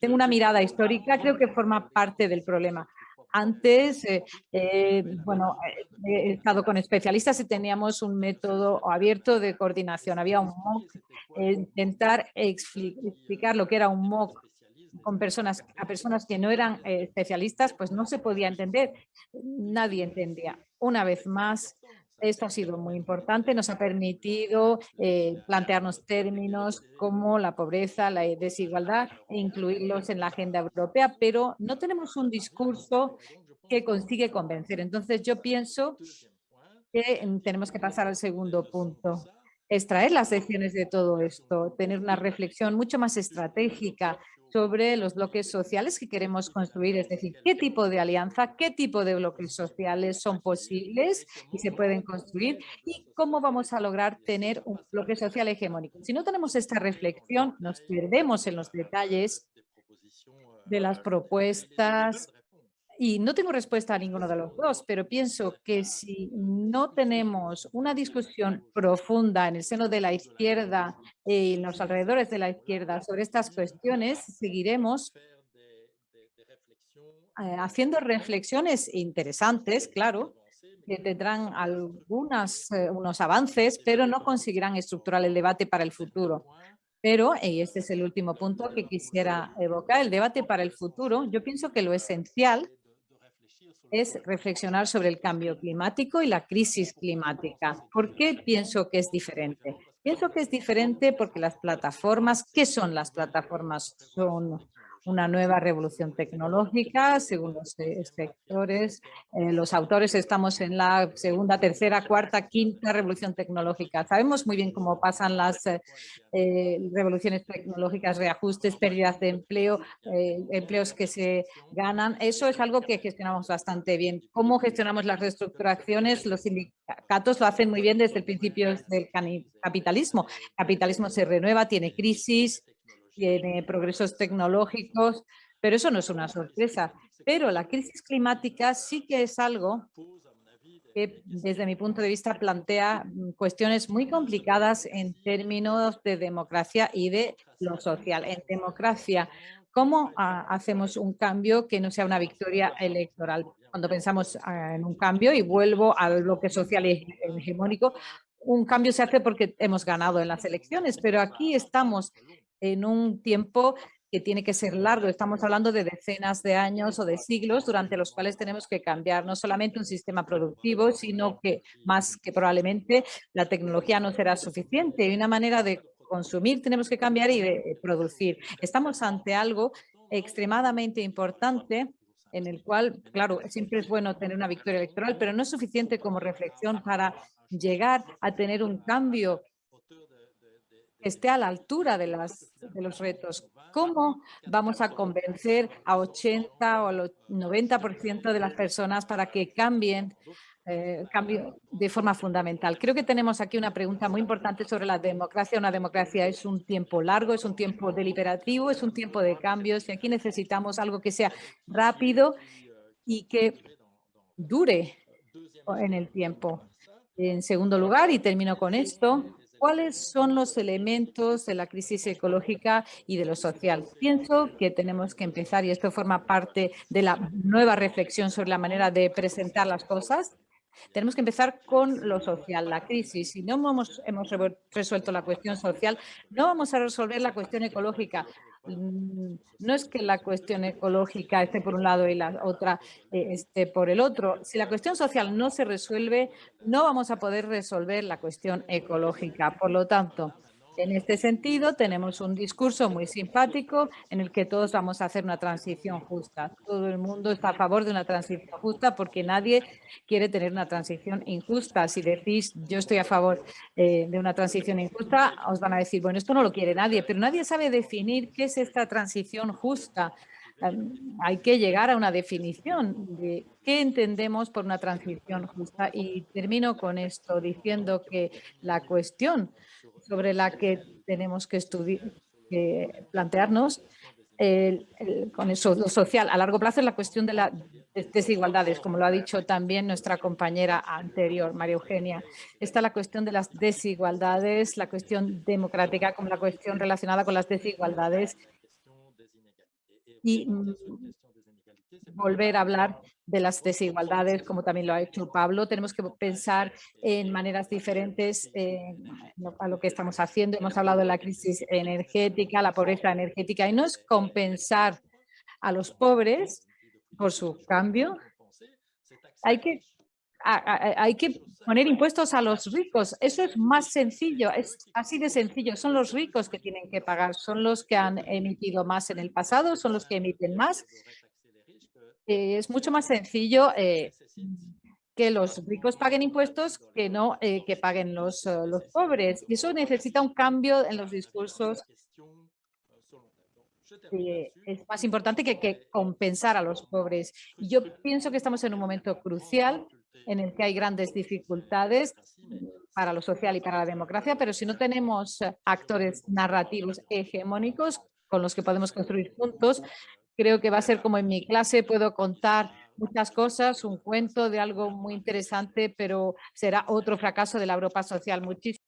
S5: tengo una mirada histórica, creo que forma parte del problema. Antes, bueno, he estado con especialistas y teníamos un método abierto de coordinación. Había un MOOC, intentar explicar lo que era un MOOC con personas, a personas que no eran especialistas, pues no se podía entender. Nadie entendía. Una vez más, esto ha sido muy importante, nos ha permitido eh, plantearnos términos como la pobreza, la desigualdad e incluirlos en la agenda europea, pero no tenemos un discurso que consigue convencer. Entonces yo pienso que tenemos que pasar al segundo punto extraer las lecciones de todo esto, tener una reflexión mucho más estratégica sobre los bloques sociales que queremos construir, es decir, qué tipo de alianza, qué tipo de bloques sociales son posibles y se pueden construir y cómo vamos a lograr tener un bloque social hegemónico. Si no tenemos esta reflexión, nos perdemos en los detalles de las propuestas y no tengo respuesta a ninguno de los dos, pero pienso que si no tenemos una discusión profunda en el seno de la izquierda y en los alrededores de la izquierda sobre estas cuestiones, seguiremos eh, haciendo reflexiones interesantes, claro, que tendrán algunos eh, avances, pero no conseguirán estructurar el debate para el futuro. Pero, y este es el último punto que quisiera evocar, el debate para el futuro, yo pienso que lo esencial es reflexionar sobre el cambio climático y la crisis climática. ¿Por qué pienso que es diferente? Pienso que es diferente porque las plataformas, ¿qué son las plataformas? Son una nueva revolución tecnológica, según los sectores. Eh, los autores estamos en la segunda, tercera, cuarta, quinta revolución tecnológica. Sabemos muy bien cómo pasan las eh, eh, revoluciones tecnológicas, reajustes, pérdidas de empleo, empleos que se ganan. Eso es algo que gestionamos bastante bien. ¿Cómo gestionamos las reestructuraciones? Los sindicatos lo hacen muy bien desde el principio del capitalismo. Capitalismo se renueva, tiene crisis, tiene progresos tecnológicos, pero eso no es una sorpresa. Pero la crisis climática sí que es algo que desde mi punto de vista plantea mm, cuestiones muy complicadas en términos de democracia y de lo social. En democracia, ¿cómo ah, hacemos un cambio que no sea una victoria electoral? Cuando pensamos ah, en un cambio, y vuelvo al bloque social hegemónico, un cambio se hace porque hemos ganado en las elecciones, pero aquí estamos en un tiempo que tiene que ser largo. Estamos hablando de decenas de años o de siglos durante los cuales tenemos que cambiar no solamente un sistema productivo, sino que más que probablemente la tecnología no será suficiente. Y una manera de consumir tenemos que cambiar y de producir. Estamos ante algo extremadamente importante en el cual, claro, siempre es bueno tener una victoria electoral, pero no es suficiente como reflexión para llegar a tener un cambio esté a la altura de, las, de los retos. ¿Cómo vamos a convencer a 80 o al 90% de las personas para que cambien eh, cambio de forma fundamental. Creo que tenemos aquí una pregunta muy importante sobre la democracia. Una democracia es un tiempo largo, es un tiempo deliberativo, es un tiempo de cambios y aquí necesitamos algo que sea rápido y que dure en el tiempo. En segundo lugar, y termino con esto, ¿Cuáles son los elementos de la crisis ecológica y de lo social? Pienso que tenemos que empezar, y esto forma parte de la nueva reflexión sobre la manera de presentar las cosas, tenemos que empezar con lo social, la crisis. Si no hemos, resuelto la cuestión social, no vamos a resolver la cuestión ecológica. Mm, no es que la cuestión ecológica esté por un lado y la otra eh, esté por el otro. Si la cuestión social no se resuelve, no vamos a poder resolver la cuestión ecológica. Por lo tanto, en este sentido, tenemos un discurso muy simpático en el que todos vamos a hacer una transición justa. Todo el mundo está a favor de una transición justa porque nadie quiere tener una transición injusta. Si decís yo estoy a favor eh, de una transición injusta, os van a decir, bueno, esto no lo quiere nadie, pero nadie sabe definir qué es esta transición justa. Hay que llegar a una definición de qué entendemos por una transición justa. Y termino con esto diciendo que la cuestión sobre la que tenemos que estudiar, plantearnos con eso lo social a largo plazo es la cuestión de las desigualdades, como lo ha dicho también nuestra compañera anterior, María Eugenia. Está la cuestión de las desigualdades, la cuestión democrática como la cuestión relacionada con las desigualdades. Y volver a hablar de las desigualdades, como también lo ha hecho Pablo. Tenemos que pensar en maneras diferentes eh, a lo que estamos haciendo. Hemos hablado de la crisis energética, la pobreza energética, y no es compensar a los pobres por su cambio. Hay que, hay que poner impuestos a los ricos. Eso es más sencillo, es así de sencillo. Son los ricos que tienen que pagar, son los que han emitido más en el pasado, son los que emiten más. Eh, es mucho más sencillo eh, que los ricos paguen impuestos que no eh, que paguen los, los pobres. Y eso necesita un cambio en los discursos. es más importante que, compensar a los pobres. Yo pienso que estamos en un momento crucial en el que hay grandes dificultades para lo social y para la democracia, pero si no tenemos actores narrativos hegemónicos con los que podemos construir juntos, Creo que va a ser como en mi clase, puedo contar muchas cosas, un cuento de algo muy interesante, pero será otro fracaso de la Europa social. Muchísimas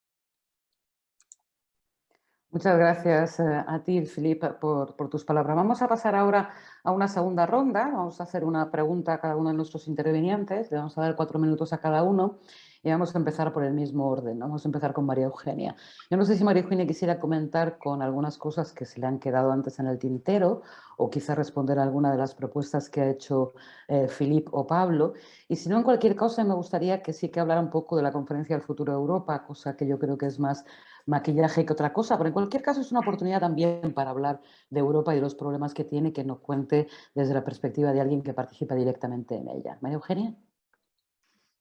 S1: Muchas gracias eh, a ti, Filipe, por, tus palabras. Vamos a pasar ahora a una segunda ronda. Vamos a hacer una pregunta a cada uno de nuestros intervinientes. Le vamos a dar cuatro minutos a cada uno y vamos a empezar por el mismo orden. Vamos a empezar con María Eugenia. Yo no sé si María Eugenia quisiera comentar con algunas cosas que se le han quedado antes en el tintero o quizá responder a alguna de las propuestas que ha hecho eh, o Pablo. Y si no, en cualquier cosa me gustaría que sí que hablara un poco de la conferencia del futuro de Europa, cosa que yo creo que es más maquillaje que otra cosa, pero en cualquier caso es una oportunidad también para hablar de Europa y de los problemas que tiene, que nos cuente desde la perspectiva de alguien que participa directamente en ella. María Eugenia.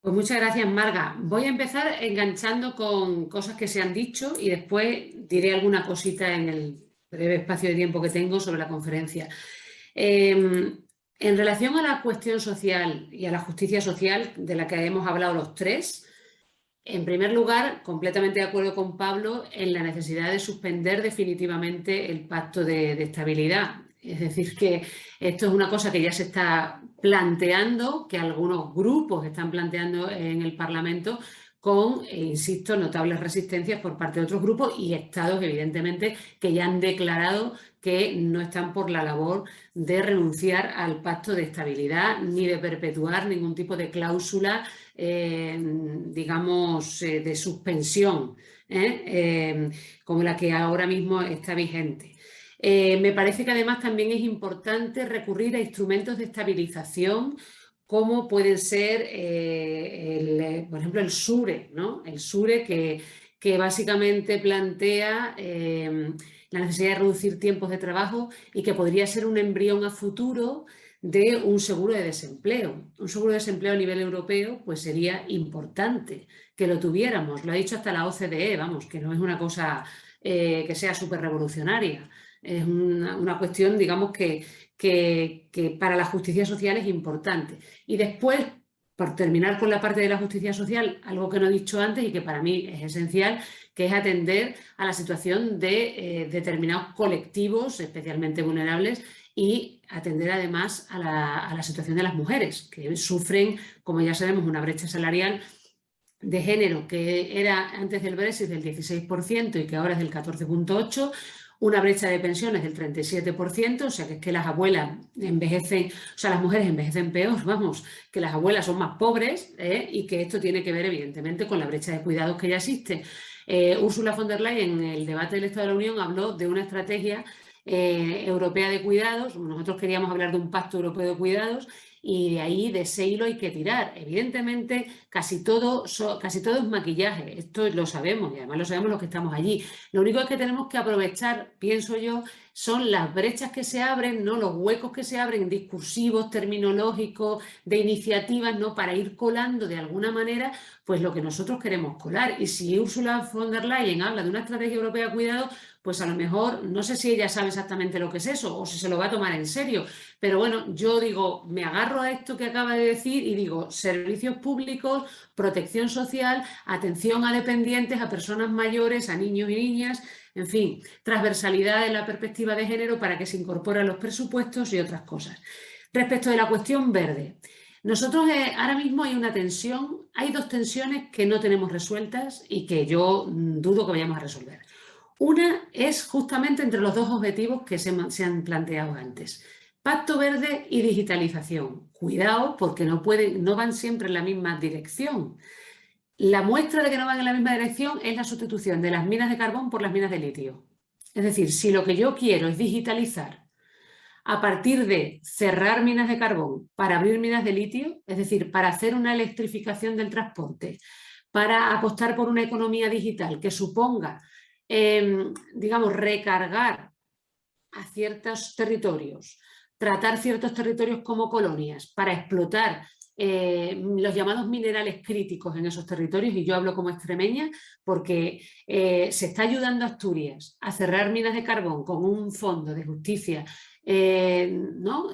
S2: Pues muchas gracias, Marga. Voy a empezar enganchando con cosas que se han dicho y después diré alguna cosita en el breve espacio de tiempo que tengo sobre la conferencia. Em, en relación a la cuestión social y a la justicia social de la que hemos hablado los tres, en primer lugar, completamente de acuerdo con Pablo en la necesidad de suspender definitivamente el pacto de estabilidad. Es decir, que esto es una cosa que ya se está planteando, que algunos grupos están planteando en el Parlamento con, eh, insisto, notables resistencias por parte de otros grupos y estados, evidentemente, que ya han declarado que no están por la labor de renunciar al pacto de estabilidad ni de perpetuar ningún tipo de cláusula, eh, digamos, eh, de suspensión, como la que ahora mismo está vigente. Me parece que además también es importante recurrir a instrumentos de estabilización como pueden ser, eh, eh, por ejemplo, el SURE, ¿no? El SURE que, que básicamente plantea la necesidad de reducir tiempos de trabajo y que podría ser un embrión a futuro de un seguro de desempleo. Un seguro de desempleo a nivel europeo pues sería importante que lo tuviéramos. Lo ha dicho hasta la OCDE, vamos, que no es una cosa que sea súper revolucionaria. Es una, cuestión, digamos, que, que, para la justicia social es importante. Y después, por terminar con la parte de la justicia social, algo que no he dicho antes y que para mí es esencial, que es atender a la situación de eh, determinados colectivos especialmente vulnerables y atender además a la, a la, situación de las mujeres, que sufren, como ya sabemos, una brecha salarial de género que era antes del Brexit del 16% y que ahora es del 14.8%, una brecha de pensiones del 37%, o sea que es que las abuelas envejecen, o sea, las mujeres envejecen peor, vamos, que las abuelas son más pobres ¿eh? y que esto tiene que ver evidentemente con la brecha de cuidados que ya existe. Eh, Ursula von der Leyen en el debate del Estado de la Unión habló de una estrategia eh, europea de cuidados, nosotros queríamos hablar de un pacto europeo de cuidados y de ahí de ese hilo hay que tirar. Evidentemente, casi todo, casi todo es maquillaje, esto lo sabemos y además lo sabemos los que estamos allí. Lo único es que tenemos que aprovechar, pienso yo, son las brechas que se abren, ¿no? los huecos que se abren discursivos, terminológicos, de iniciativas, ¿no? para ir colando de alguna manera pues lo que nosotros queremos colar. Y si Ursula von der Leyen habla de una estrategia europea de cuidado, pues a lo mejor, no sé si ella sabe exactamente lo que es eso o si se lo va a tomar en serio, pero bueno, yo digo, me agarro a esto que acaba de decir y digo, servicios públicos, protección social, atención a dependientes, a personas mayores, a niños y niñas, en fin, transversalidad en la perspectiva de género para que se incorporen los presupuestos y otras cosas. Respecto de la cuestión verde, nosotros eh, ahora mismo hay una tensión, hay dos tensiones que no tenemos resueltas y que yo mm, dudo que vayamos a resolver. Una es justamente entre los dos objetivos que se, han planteado antes. Pacto verde y digitalización. Cuidado porque no, van siempre en la misma dirección. La muestra de que no van en la misma dirección es la sustitución de las minas de carbón por las minas de litio. Es decir, si lo que yo quiero es digitalizar a partir de cerrar minas de carbón para abrir minas de litio, es decir, para hacer una electrificación del transporte, para apostar por una economía digital que suponga, em, digamos, recargar a ciertos territorios, tratar ciertos territorios como colonias para explotar eh, los llamados minerales críticos en esos territorios, y yo hablo como extremeña porque eh, se está ayudando a Asturias a cerrar minas de carbón con un fondo de justicia eh, ¿no?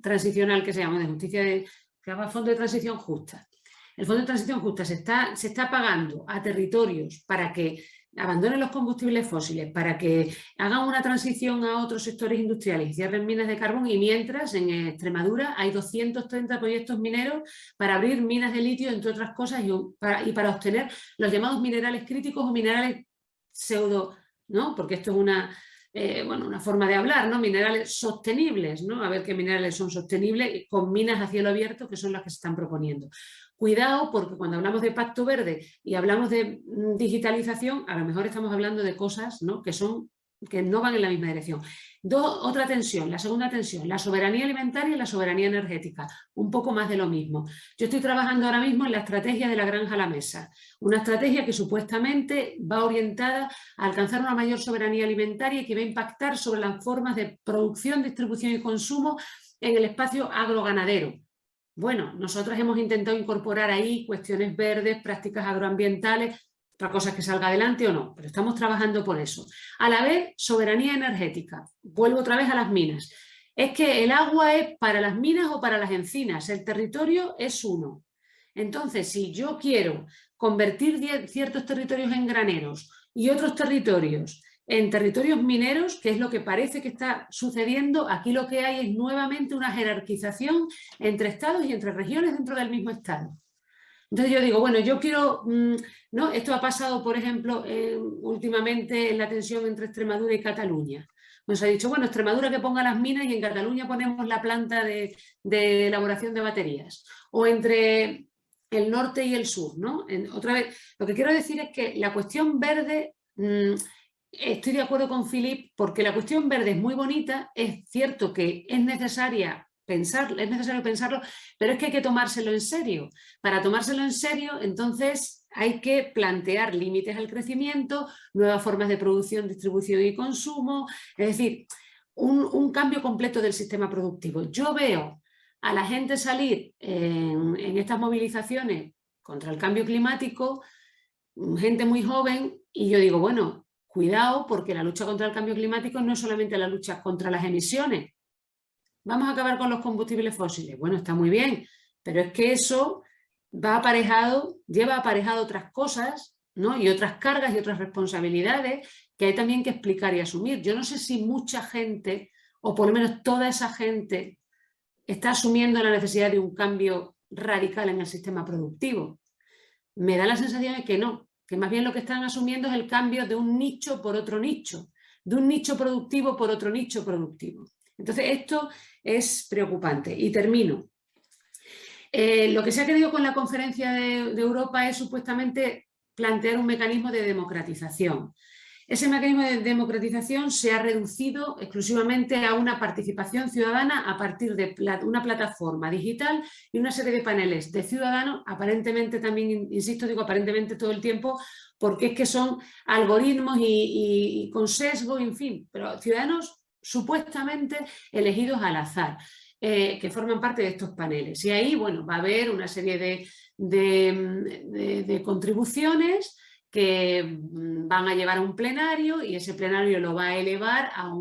S2: transicional que se llama, de justicia de, que llama Fondo de Transición Justa. El Fondo de Transición Justa se está, se está pagando a territorios para que abandonen los combustibles fósiles, para que hagan una transición a otros sectores industriales y cierren minas de carbón y mientras en Extremadura hay 230 proyectos mineros para abrir minas de litio, entre otras cosas, y para, obtener los llamados minerales críticos o minerales pseudo, ¿no? porque esto es una, eh, bueno, una forma de hablar, ¿no? Minerales sostenibles, ¿no? A ver qué minerales son sostenibles con minas a cielo abierto que son las que se están proponiendo. Cuidado porque cuando hablamos de pacto verde y hablamos de mm, digitalización, a lo mejor estamos hablando de cosas que, son, que no van en la misma dirección. otra tensión, la segunda tensión, la soberanía alimentaria y la soberanía energética. Un poco más de lo mismo. Yo estoy trabajando ahora mismo en la estrategia de la granja a la mesa. Una estrategia que supuestamente va orientada a alcanzar una mayor soberanía alimentaria y que va a impactar sobre las formas de producción, distribución y consumo en el espacio agroganadero bueno, nosotros hemos intentado incorporar ahí cuestiones verdes, prácticas agroambientales, otra cosa es que salga adelante o no, pero estamos trabajando por eso. A la vez, soberanía energética. Vuelvo otra vez a las minas. Es que el agua es para las minas o para las encinas, el territorio es uno. Entonces, si yo quiero convertir ciertos territorios en graneros y otros territorios en territorios mineros, que es lo que parece que está sucediendo, aquí lo que hay es nuevamente una jerarquización entre estados y entre regiones dentro del mismo estado. Entonces yo digo, bueno, yo quiero, mm, ¿no? Esto ha pasado, por ejemplo, últimamente en la tensión entre Extremadura y Cataluña. Nos ha dicho, bueno, Extremadura que ponga las minas y en Cataluña ponemos la planta de, elaboración de baterías. O entre el norte y el sur, ¿no? otra vez, lo que quiero decir es que la cuestión verde mm, Estoy de acuerdo con Philip porque la cuestión verde es muy bonita, es cierto que es necesaria pensar, es necesario pensarlo, pero es que hay que tomárselo en serio. Para tomárselo en serio, entonces hay que plantear límites al crecimiento, nuevas formas de producción, distribución y consumo, es decir, un, cambio completo del sistema productivo. Yo veo a la gente salir en estas movilizaciones contra el cambio climático, gente muy joven, y yo digo, bueno, Cuidado porque la lucha contra el cambio climático no es solamente la lucha contra las emisiones. Vamos a acabar con los combustibles fósiles. Bueno, está muy bien, pero es que eso va aparejado, lleva aparejado otras cosas ¿no? y otras cargas y otras responsabilidades que hay también que explicar y asumir. Yo no sé si mucha gente, o por lo menos toda esa gente, está asumiendo la necesidad de un cambio radical en el sistema productivo. Me da la sensación de que no, que más bien lo que están asumiendo es el cambio de un nicho por otro nicho, de un nicho productivo por otro nicho productivo. Entonces esto es preocupante. Y termino. Eh, lo que se ha querido con la conferencia de Europa es supuestamente plantear un mecanismo de democratización. Ese mecanismo de democratización se ha reducido exclusivamente a una participación ciudadana a partir de una plataforma digital y una serie de paneles de ciudadanos, aparentemente también, insisto, digo aparentemente todo el tiempo, porque es que son algoritmos y, con sesgo, en fin, pero ciudadanos supuestamente elegidos al azar. Eh, que forman parte de estos paneles. Y ahí, bueno, va a haber una serie de, de contribuciones que mm, van a llevar a un plenario y ese plenario lo va a elevar a,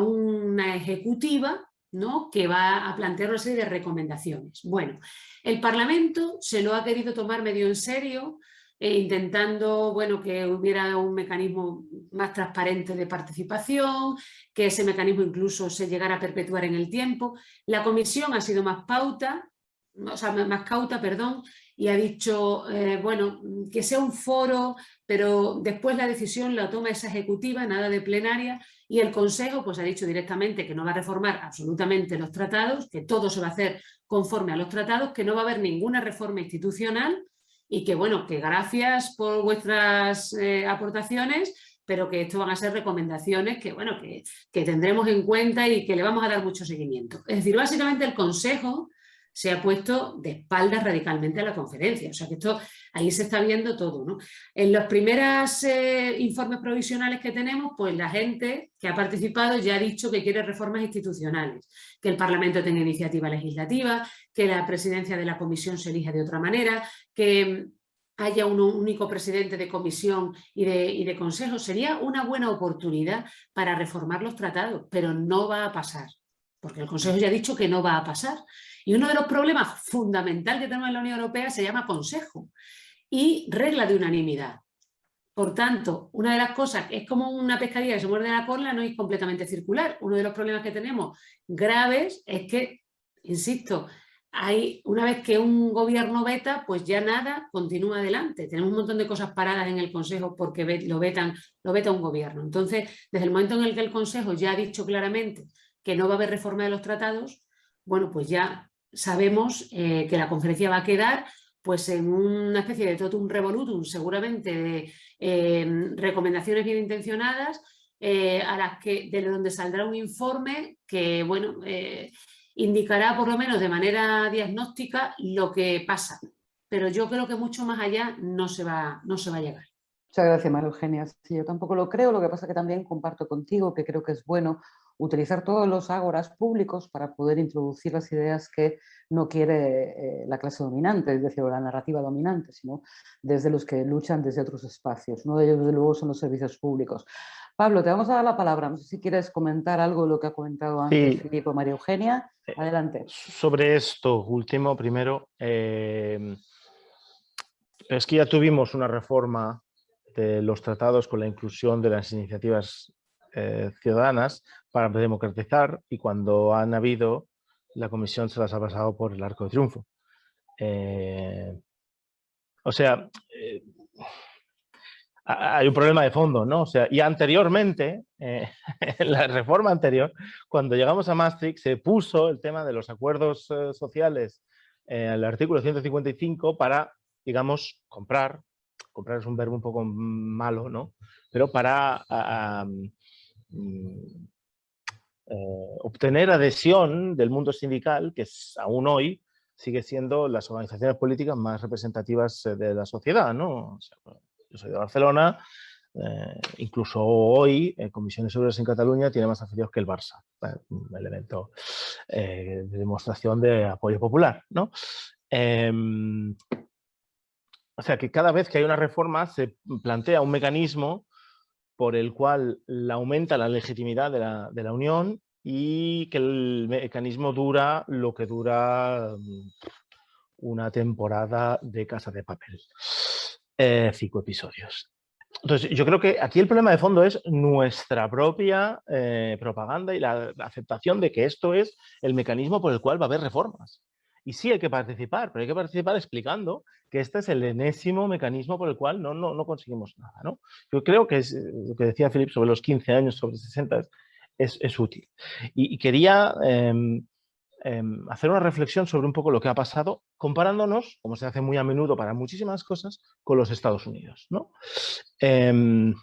S2: una ejecutiva ¿no? que va a plantear una serie de recomendaciones. Bueno, el Parlamento se lo ha querido tomar medio en serio, eh, intentando bueno, que hubiera un mecanismo más transparente de participación, que ese mecanismo incluso se llegara a perpetuar en el tiempo. La comisión ha sido más pauta, o sea, más cauta, perdón, y ha dicho, eh, bueno, que sea un foro, pero después la decisión la toma esa ejecutiva, nada de plenaria, y el Consejo pues ha dicho directamente que no va a reformar absolutamente los tratados, que todo se va a hacer conforme a los tratados, que no va a haber ninguna reforma institucional y que, bueno, que gracias por vuestras eh, aportaciones, pero que esto van a ser recomendaciones que, bueno, que, que tendremos en cuenta y que le vamos a dar mucho seguimiento. Es decir, básicamente el Consejo se ha puesto de espaldas radicalmente a la conferencia. O sea que esto, ahí se está viendo todo. ¿no? En los primeros eh, informes provisionales que tenemos, pues la gente que ha participado ya ha dicho que quiere reformas institucionales, que el Parlamento tenga iniciativa legislativa, que la presidencia de la comisión se elija de otra manera, que haya un único presidente de comisión y de consejo. Sería una buena oportunidad para reformar los tratados, pero no va a pasar, porque el Consejo ya ha dicho que no va a pasar. Y uno de los problemas fundamentales que tenemos en la Unión Europea se llama consejo y regla de unanimidad. Por tanto, una de las cosas, es como una pescadilla que se muerde la cola, no es completamente circular. Uno de los problemas que tenemos graves es que, insisto, hay, una vez que un gobierno veta, pues ya nada continúa adelante. Tenemos un montón de cosas paradas en el Consejo porque lo, vetan, lo veta un gobierno. Entonces, desde el momento en el que el Consejo ya ha dicho claramente que no va a haber reforma de los tratados, bueno, pues ya sabemos eh, que la conferencia va a quedar pues en una especie de totum revolutum, seguramente de eh, recomendaciones bien intencionadas, eh, a las que, de donde saldrá un informe que, bueno, indicará por lo menos de manera diagnóstica lo que pasa. Pero yo creo que mucho más allá no se va, no se va a llegar.
S1: Muchas gracias, María Eugenia. Sí, yo tampoco lo creo, lo que pasa que también comparto contigo que creo que es bueno utilizar todos los ágoras públicos para poder introducir las ideas que no quiere eh, la clase dominante, es decir, la narrativa dominante, sino desde los que luchan desde otros espacios. Uno de ellos, desde luego, son los servicios públicos. Pablo, te vamos a dar la palabra. No sé si quieres comentar algo de lo que ha comentado antes Filipe o María Eugenia. Adelante.
S3: Sobre esto último, primero, eh, es que ya tuvimos una reforma de los tratados con la inclusión de las iniciativas ciudadanas para democratizar y cuando han habido, la comisión se las ha pasado por el arco de triunfo. Eh, o sea, eh, hay un problema de fondo, ¿no? O sea, y anteriormente, eh, en la reforma anterior, cuando llegamos a Maastricht, se puso el tema de los acuerdos sociales el artículo 155 para, digamos, comprar, comprar es un verbo un poco malo, ¿no? Pero para eh, obtener adhesión del mundo sindical, que es, aún hoy sigue siendo las organizaciones políticas más representativas eh, de la sociedad. ¿no? yo soy de Barcelona, eh, incluso hoy Comisiones Obreras en Cataluña tiene más afiliados que el Barça, un elemento de demostración de apoyo popular. ¿no? Em, o sea que cada vez que hay una reforma se plantea un mecanismo por el cual aumenta la legitimidad de la, de la, Unión y que el mecanismo dura lo que dura mm, una temporada de Casa de Papel. Eh, cinco episodios. Entonces, yo creo que aquí el problema de fondo es nuestra propia eh, propaganda y la aceptación de que esto es el mecanismo por el cual va a haber reformas. Y sí hay que participar, pero hay que participar explicando que este es el enésimo mecanismo por el cual no, no, no conseguimos nada. ¿no? Yo creo que es eh, lo que decía Filip sobre los 15 años, sobre 60, es, es útil. Y, quería em, em, hacer una reflexión sobre un poco lo que ha pasado, comparándonos, como se hace muy a menudo para muchísimas cosas, con los Estados Unidos. ¿no? Em,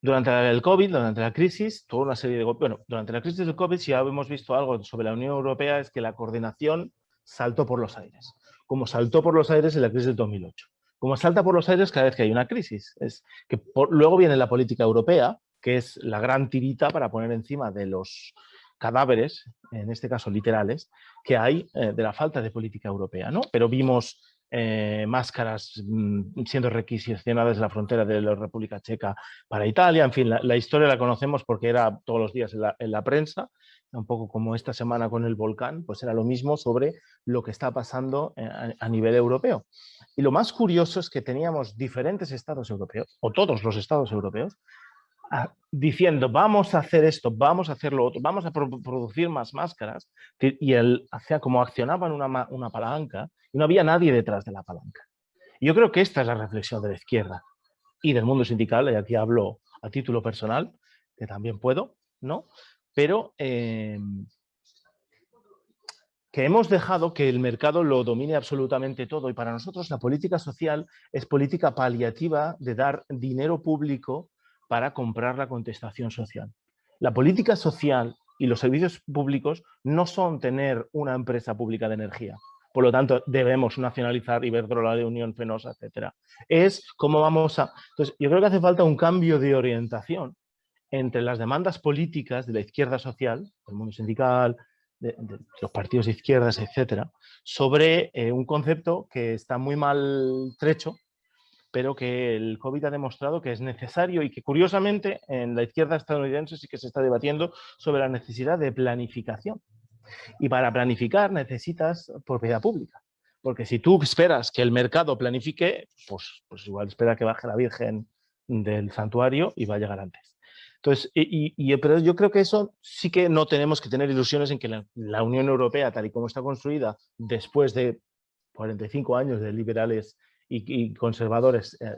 S3: durante el COVID, durante la crisis, toda una serie de... Bueno, durante la crisis del COVID, si ya hemos visto algo sobre la Unión Europea, es que la coordinación saltó por los aires, como saltó por los aires en la crisis del 2008. Como salta por los aires cada vez que hay una crisis. Es que luego viene la política europea, que es la gran tirita para poner encima de los cadáveres, en este caso literales, que hay eh, de la falta de política europea. ¿no? Pero vimos eh, máscaras mm, siendo requisicionadas en la frontera de la República Checa para Italia. En fin, la, historia la conocemos porque era todos los días en la, prensa, un poco como esta semana con el volcán, pues era lo mismo sobre lo que está pasando eh, a, nivel europeo. Y lo más curioso es que teníamos diferentes estados europeos, o todos los estados europeos, diciendo vamos a hacer esto, vamos a hacer lo otro, vamos a producir más máscaras, y él hacía como accionaban una, una palanca y no había nadie detrás de la palanca. Yo creo que esta es la reflexión de la izquierda y del mundo sindical, y aquí hablo a título personal, que también puedo, ¿no? Pero em, que hemos dejado que el mercado lo domine absolutamente todo y para nosotros la política social es política paliativa de dar dinero público para comprar la contestación social. La política social y los servicios públicos no son tener una empresa pública de energía. Por lo tanto, debemos nacionalizar Iberdrola de Unión Fenosa, etc. Es cómo vamos a... Entonces, yo creo que hace falta un cambio de orientación entre las demandas políticas de la izquierda social, del mundo sindical, de, los partidos de izquierdas, etcétera, sobre eh, un concepto que está muy mal trecho, pero que el COVID ha demostrado que es necesario y que curiosamente en la izquierda estadounidense sí que se está debatiendo sobre la necesidad de planificación. Y para planificar necesitas propiedad pública. Porque si tú esperas que el mercado planifique, pues, pues igual espera que baje la Virgen del santuario y va a llegar antes. Entonces, y, pero yo creo que eso sí que no tenemos que tener ilusiones en que la, Unión Europea, tal y como está construida después de 45 años de liberales y, conservadores eh,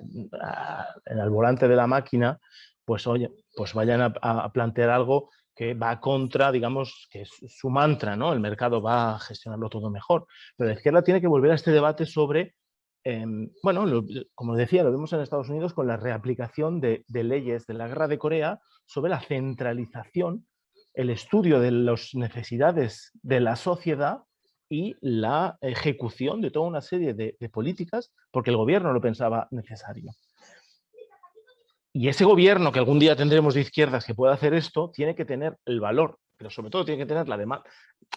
S3: en el volante de la máquina, pues oye, pues vayan a, plantear algo que va contra, digamos, que es su mantra, ¿no? El mercado va a gestionarlo todo mejor. Pero la izquierda tiene que volver a este debate sobre Em, bueno, como decía, lo vemos en Estados Unidos con la reaplicación de, leyes de la guerra de Corea sobre la centralización, el estudio de las necesidades de la sociedad y la ejecución de toda una serie de, de políticas porque el gobierno lo pensaba necesario. Y ese gobierno que algún día tendremos de izquierdas que pueda hacer esto, tiene que tener el valor pero sobre todo tiene que tener la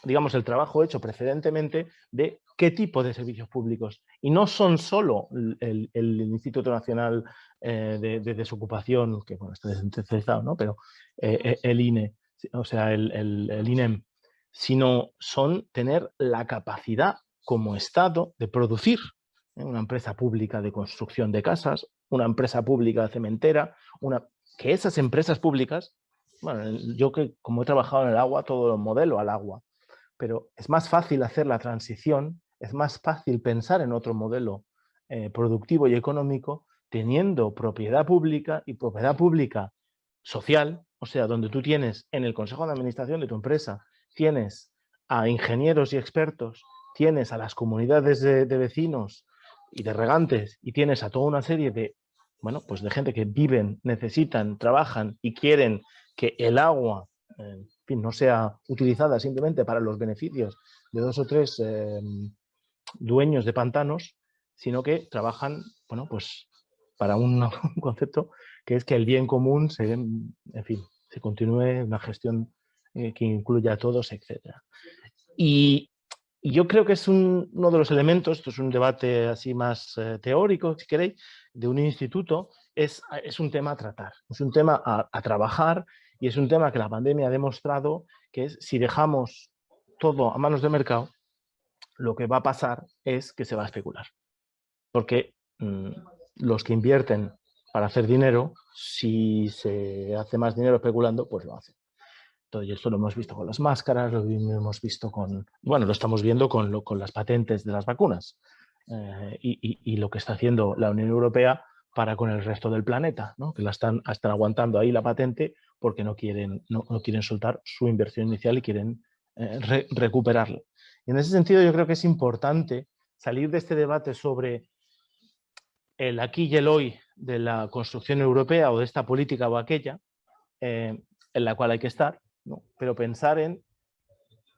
S3: digamos, el trabajo hecho precedentemente de qué tipo de servicios públicos. Y no son solo el, Instituto Nacional eh, de, Desocupación, que bueno, está descentralizado, ¿no? pero eh, eh, el INE, o sea, el, INEM, sino son tener la capacidad como Estado de producir una empresa pública de construcción de casas, una empresa pública cementera, una, que esas empresas públicas bueno, yo que como he trabajado en el agua, todo lo modelo al agua, pero es más fácil hacer la transición, es más fácil pensar en otro modelo eh, productivo y económico teniendo propiedad pública y propiedad pública social, o sea, donde tú tienes en el consejo de administración de tu empresa, tienes a ingenieros y expertos, tienes a las comunidades de, de vecinos y de regantes y tienes a toda una serie de, bueno, pues de gente que viven, necesitan, trabajan y quieren que el agua no sea utilizada simplemente para los beneficios de dos o tres em, dueños de pantanos, sino que trabajan bueno, pues para un, concepto que es que el bien común se, en fin, se continúe una gestión eh, que incluya a todos, etc. Y, yo creo que es uno de los elementos, esto es un debate así más eh, teórico, si queréis, de un instituto, es, es, un tema a tratar, es un tema a trabajar y es un tema que la pandemia ha demostrado que es si dejamos todo a manos del mercado, lo que va a pasar es que se va a especular. Porque mm, los que invierten para hacer dinero, si se hace más dinero especulando, pues lo hacen. Entonces, esto lo hemos visto con las máscaras, lo hemos visto con, bueno, lo estamos viendo con, con las patentes de las vacunas eh, y, lo que está haciendo la Unión Europea para con el resto del planeta, ¿no? que la están, están aguantando ahí la patente porque no quieren, no, quieren soltar su inversión inicial y quieren eh, recuperarla. en ese sentido yo creo que es importante salir de este debate sobre el aquí y el hoy de la construcción europea o de esta política o aquella, eh, en la cual hay que estar, pero pensar en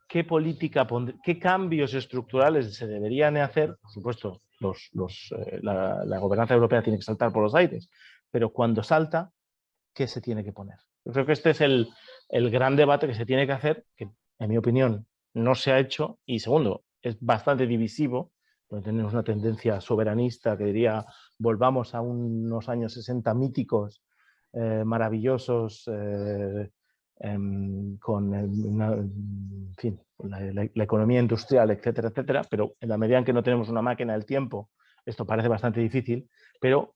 S3: qué política, qué cambios estructurales se deberían hacer, por supuesto, los, los, eh, la, gobernanza europea tiene que saltar por los aires, pero cuando salta, ¿qué se tiene que poner? Yo creo que este es el, gran debate que se tiene que hacer, que en mi opinión no se ha hecho, y segundo, es bastante divisivo, porque tenemos una tendencia soberanista que diría volvamos a unos años 60 míticos, eh, maravillosos, eh, em, con la, economía industrial, etcétera, etcétera, pero en la medida en que no tenemos una máquina del tiempo, esto parece bastante difícil, pero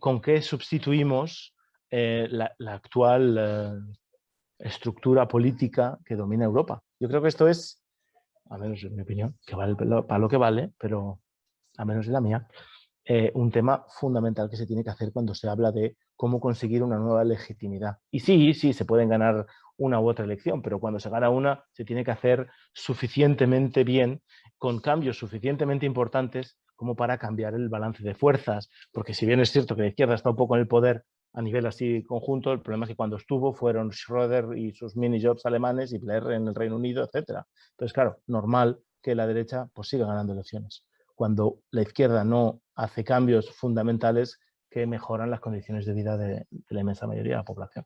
S3: ¿con qué sustituimos eh, la, actual eh, estructura política que domina Europa. Yo creo que esto es, a menos en mi opinión, que vale para lo que vale, pero a menos en la mía, eh, un tema fundamental que se tiene que hacer cuando se habla de cómo conseguir una nueva legitimidad. Y sí, sí, se pueden ganar una u otra elección, pero cuando se gana una se tiene que hacer suficientemente bien, con cambios suficientemente importantes como para cambiar el balance de fuerzas, porque si bien es cierto que la izquierda está un poco en el poder a nivel así conjunto, el problema es que cuando estuvo fueron Schröder y sus mini-jobs alemanes y Blair en el Reino Unido, etc. Entonces, claro, normal que la derecha pues, siga ganando elecciones, cuando la izquierda no hace cambios fundamentales que mejoran las condiciones de vida de, la inmensa mayoría de la población.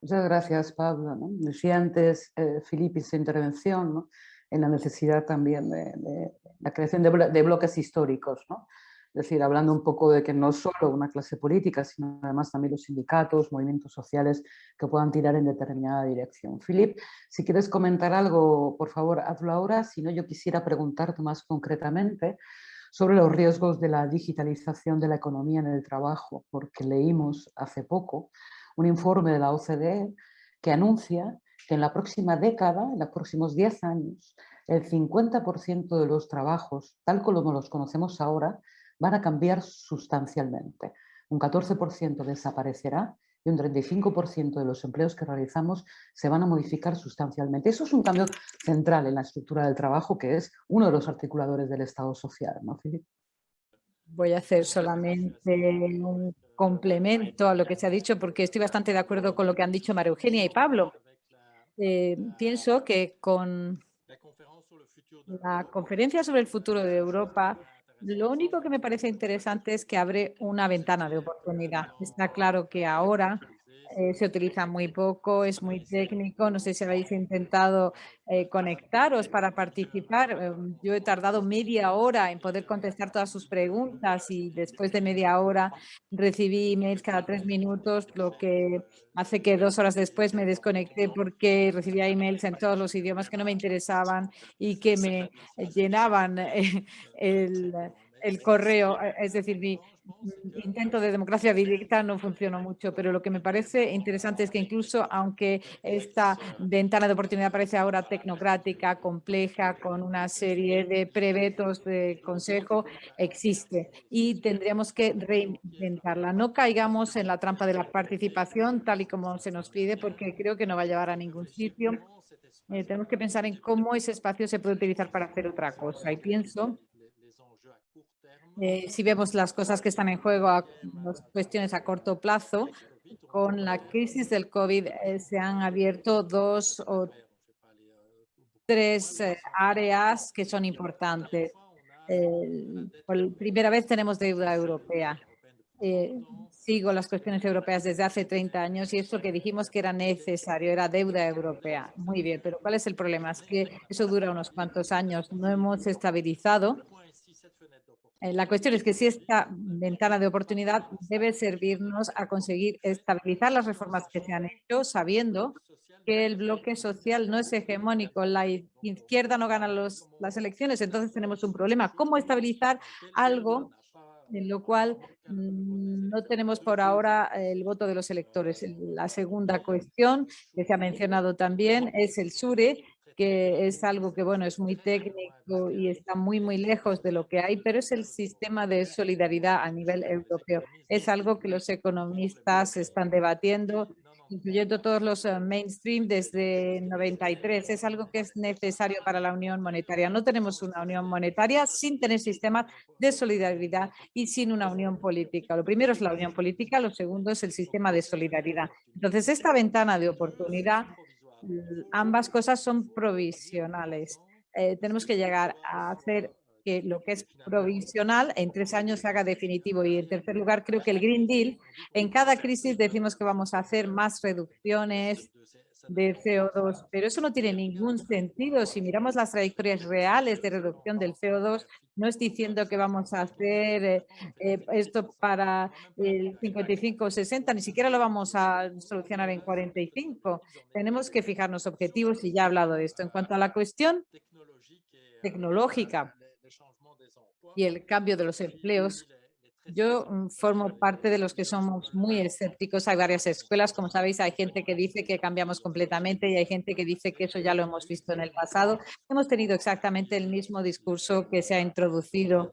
S1: Muchas gracias, Pablo. Decía antes eh, Filipe su intervención en la necesidad también de, la creación de, bloques históricos. ¿no? Es decir, hablando un poco de que no solo una clase política, sino además también los sindicatos, movimientos sociales que puedan tirar en determinada dirección. Filip, si quieres comentar algo, por favor, hazlo ahora. Si no, yo quisiera preguntarte más concretamente sobre los riesgos de la digitalización de la economía en el trabajo, porque leímos hace poco un informe de la OCDE que anuncia que en la próxima década, en los próximos 10 años, el 50% de los trabajos, tal como los conocemos ahora, van a cambiar sustancialmente. Un 14% desaparecerá y un 35% de los empleos que realizamos se van a modificar sustancialmente. Eso es un cambio central en la estructura del trabajo, que es uno de los articuladores del Estado social, ¿no,
S5: Voy a hacer solamente un complemento a lo que se ha dicho, porque estoy bastante de acuerdo con lo que han dicho María Eugenia y Pablo. Eh, pienso que con la conferencia sobre el futuro de Europa lo único que me parece interesante es que abre una ventana de oportunidad. Está claro que ahora eh, se utiliza muy poco, es muy técnico. No sé si habéis intentado eh, conectaros para participar. Em, yo he tardado media hora en poder contestar todas sus preguntas y después de media hora recibí emails cada tres minutos, lo que hace que dos horas después me desconecté porque recibía emails en todos los idiomas que no me interesaban y que me llenaban eh, el el correo, es decir, mi intento de democracia directa no funcionó mucho, pero lo que me parece interesante es que incluso aunque esta ventana de oportunidad parece ahora tecnocrática, compleja, con una serie de prevetos de consejo, existe y tendríamos que reinventarla. No caigamos en la trampa de la participación tal y como se nos pide, porque creo que no va a llevar a ningún sitio. Eh, tenemos que pensar en cómo ese espacio se puede utilizar para hacer otra cosa. Y pienso eh, si vemos las cosas que están en juego, las cuestiones a corto plazo, con la crisis del COVID eh, se han abierto dos o tres eh, áreas que son importantes. por primera vez tenemos deuda europea. sigo las cuestiones europeas desde hace 30 años y esto que dijimos que era necesario, era deuda europea. Muy bien, pero ¿cuál es el problema? Es que eso dura unos cuantos años. No hemos estabilizado eh, la cuestión es que si esta ventana de oportunidad debe servirnos a conseguir estabilizar las reformas que se han hecho, sabiendo que el bloque social no es hegemónico, la izquierda no gana los, las elecciones, entonces tenemos un problema. ¿Cómo estabilizar algo en lo cual mm, no tenemos por ahora el voto de los electores? La segunda cuestión que se ha mencionado también es el SURE, que es algo que, bueno, es muy técnico y está muy, muy lejos de lo que hay, pero es el sistema de solidaridad a nivel europeo. Es algo que los economistas están debatiendo, incluyendo todos los eh, mainstream desde 93. Es algo que es necesario para la unión monetaria. No tenemos una unión monetaria sin tener sistemas de solidaridad y sin una unión política. Lo primero es la unión política, lo segundo es el sistema de solidaridad. Entonces, esta ventana de oportunidad ambas cosas son provisionales. Eh, tenemos que llegar a hacer que lo que es provisional en tres años se haga definitivo. Y en tercer lugar, creo que el Green Deal, en cada crisis decimos que vamos a hacer más reducciones, de CO2, pero eso no tiene ningún sentido. Si miramos las trayectorias reales de reducción del CO2, no es diciendo que vamos a hacer eh, eh, esto para el 55 o 60, ni siquiera lo vamos a solucionar en 45. Tenemos que fijarnos objetivos y ya he hablado de esto. En cuanto a la cuestión tecnológica y el cambio de los empleos, Yo mm, formo parte de los que somos muy escépticos. Hay varias escuelas, como sabéis, hay gente que dice que cambiamos completamente y hay gente que dice que eso ya lo hemos visto en el pasado. Hemos tenido exactamente el mismo discurso que se ha introducido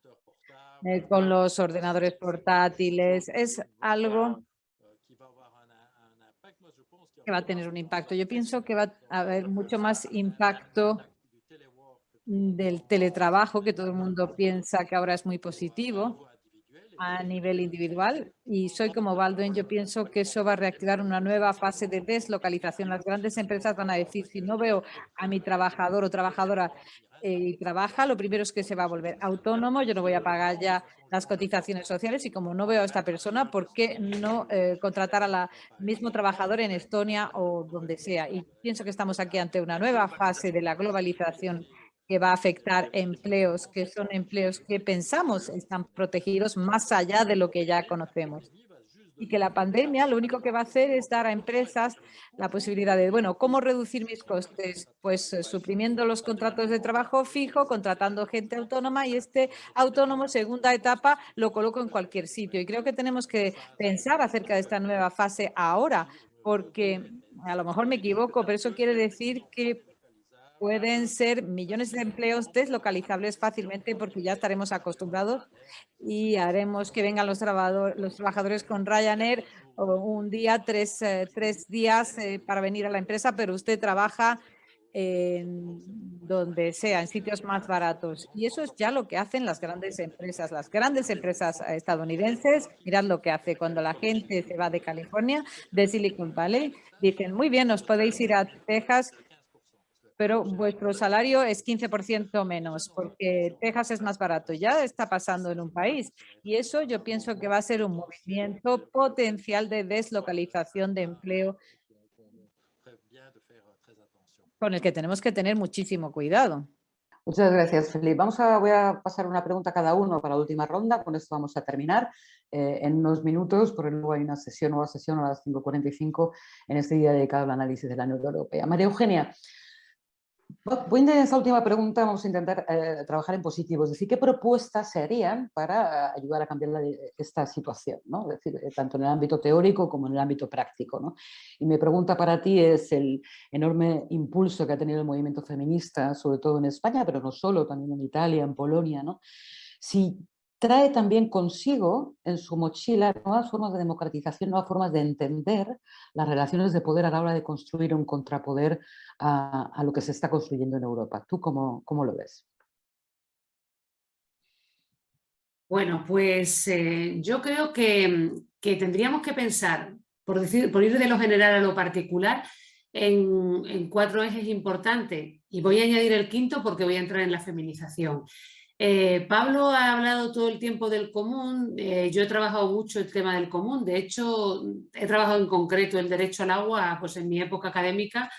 S5: eh, con los ordenadores portátiles. Es algo que va a tener un impacto. Yo pienso que va a haber mucho más impacto del teletrabajo, que todo el mundo piensa que ahora es muy positivo a nivel individual. Y soy como Baldwin, yo pienso que eso va a reactivar una nueva fase de deslocalización. Las grandes empresas van a decir, si no veo a mi trabajador o trabajadora eh, y trabaja, lo primero es que se va a volver autónomo, yo no voy a pagar ya las cotizaciones sociales y como no veo a esta persona, ¿por qué no eh, contratar a la mismo trabajador en Estonia o donde sea? Y pienso que estamos aquí ante una nueva fase de la globalización que va a afectar empleos, que son empleos que pensamos están protegidos más allá de lo que ya conocemos. Y que la pandemia lo único que va a hacer es dar a empresas la posibilidad de, bueno, ¿cómo reducir mis costes? Pues eh, suprimiendo los contratos de trabajo fijo, contratando gente autónoma y este autónomo, segunda etapa, lo coloco en cualquier sitio. Y creo que tenemos que pensar acerca de esta nueva fase ahora, porque a lo mejor me equivoco, pero eso quiere decir que pueden ser millones de empleos deslocalizables fácilmente porque ya estaremos acostumbrados y haremos que vengan los, trabajadores, los trabajadores con Ryanair un día, tres, eh, tres días eh, para venir a la empresa, pero usted trabaja en donde sea, en sitios más baratos. Y eso es ya lo que hacen las grandes empresas. Las grandes empresas estadounidenses, mirad lo que hace cuando la gente se va de California, de Silicon Valley, dicen, muy bien, os podéis ir a Texas pero vuestro salario es 15% menos porque Texas es más barato. Ya está pasando en un país y eso yo pienso que va a ser un movimiento potencial de deslocalización de empleo con el que tenemos que tener muchísimo cuidado.
S1: Muchas gracias, Felipe. Vamos a, voy a pasar una pregunta a cada uno para la última ronda. Con esto vamos a terminar eh, en unos minutos, porque luego hay una sesión, nueva sesión a las 5.45 en este día dedicado al análisis de la Unión Europea. María Eugenia, Voy a esa última pregunta, vamos a intentar eh, trabajar en positivo, es decir, ¿qué propuestas se harían para ayudar a cambiar esta situación? ¿no? Es decir, eh, tanto en el ámbito teórico como en el ámbito práctico. ¿no? Y mi pregunta para ti es el enorme impulso que ha tenido el movimiento feminista, sobre todo en España, pero no solo, también en Italia, en Polonia. ¿no? Si trae también consigo en su mochila nuevas formas de democratización, nuevas formas de entender las relaciones de poder a la hora de construir un contrapoder a, lo que se está construyendo en Europa. ¿Tú cómo, cómo lo ves?
S2: Bueno, pues eh, yo creo que, tendríamos que pensar, por, decir, por ir de lo general a lo particular, en, en cuatro ejes importantes. Y voy a añadir el quinto porque voy a entrar en la feminización. Eh, Pablo ha hablado todo el tiempo del común, eh, yo he trabajado mucho el tema del común, de hecho he trabajado en concreto el derecho al agua pues en mi época académica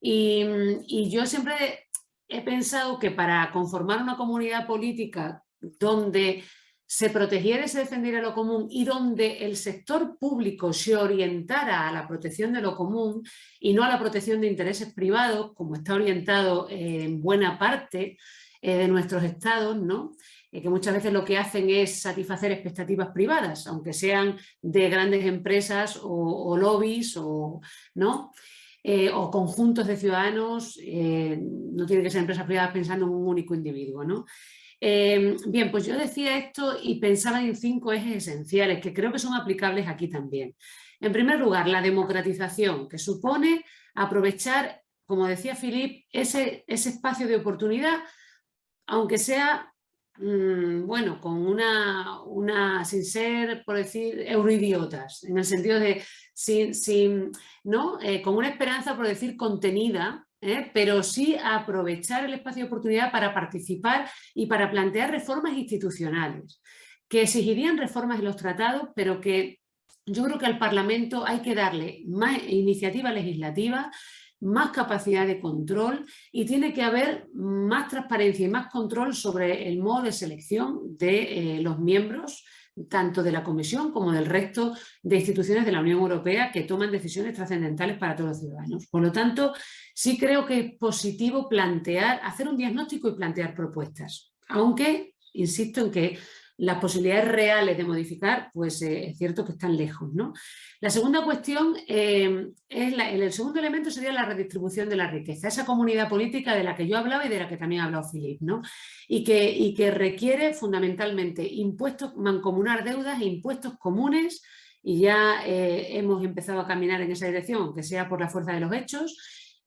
S2: y, yo siempre he pensado que para conformar una comunidad política donde se protegiera y se defendiera lo común y donde el sector público se orientara a la protección de lo común y no a la protección de intereses privados, como está orientado en buena parte eh, de nuestros estados, ¿no? Eh, que muchas veces lo que hacen es satisfacer expectativas privadas, aunque sean de grandes empresas o, lobbies o, ¿no? Eh, o conjuntos de ciudadanos, no tienen que ser empresas privadas pensando en un único individuo. ¿no? bien, pues yo decía esto y pensaba en cinco ejes esenciales que creo que son aplicables aquí también. En primer lugar, la democratización, que supone aprovechar, como decía Filip, ese, ese espacio de oportunidad aunque sea, mm, bueno, con una, una, sin ser, por decir, euroidiotas, en el sentido de, sin, sin ¿no? Eh, con una esperanza, por decir, contenida, ¿eh? pero sí aprovechar el espacio de oportunidad para participar y para plantear reformas institucionales, que exigirían reformas en los tratados, pero que yo creo que al Parlamento hay que darle más iniciativa legislativa más capacidad de control y tiene que haber más transparencia y más control sobre el modo de selección de eh, los miembros tanto de la Comisión como del resto de instituciones de la Unión Europea que toman decisiones trascendentales para todos los ciudadanos. Por lo tanto, sí creo que es positivo plantear, hacer un diagnóstico y plantear propuestas, aunque insisto en que las posibilidades reales de modificar, pues eh, es cierto que están lejos. ¿no? La segunda cuestión, eh, es el segundo elemento sería la redistribución de la riqueza, esa comunidad política de la que yo hablaba y de la que también ha hablado Filip, ¿no? y, que, y que requiere fundamentalmente impuestos, mancomunar deudas e impuestos comunes y ya eh, hemos empezado a caminar en esa dirección, aunque sea por la fuerza de los hechos,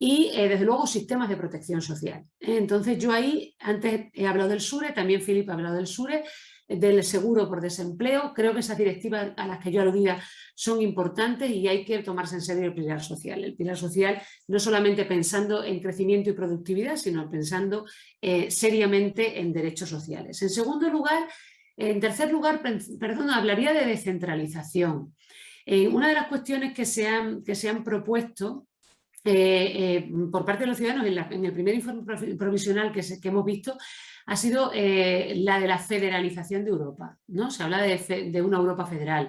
S2: y desde luego sistemas de protección social. Entonces yo ahí, antes he hablado del SURE, también Filip ha hablado del SURE, del seguro por desempleo. Creo que esas directivas a las que yo aludía son importantes y hay que tomarse en serio el pilar social. El pilar social no solamente pensando en crecimiento y productividad, sino pensando eh, seriamente en derechos sociales. En segundo lugar, en tercer lugar, perdón, hablaría de descentralización. Eh, una de las cuestiones que se han, que se han propuesto eh, por parte de los ciudadanos en, el primer informe provisional que, que hemos visto ha sido eh, la de la federalización de Europa. ¿no? Se habla de, una Europa federal.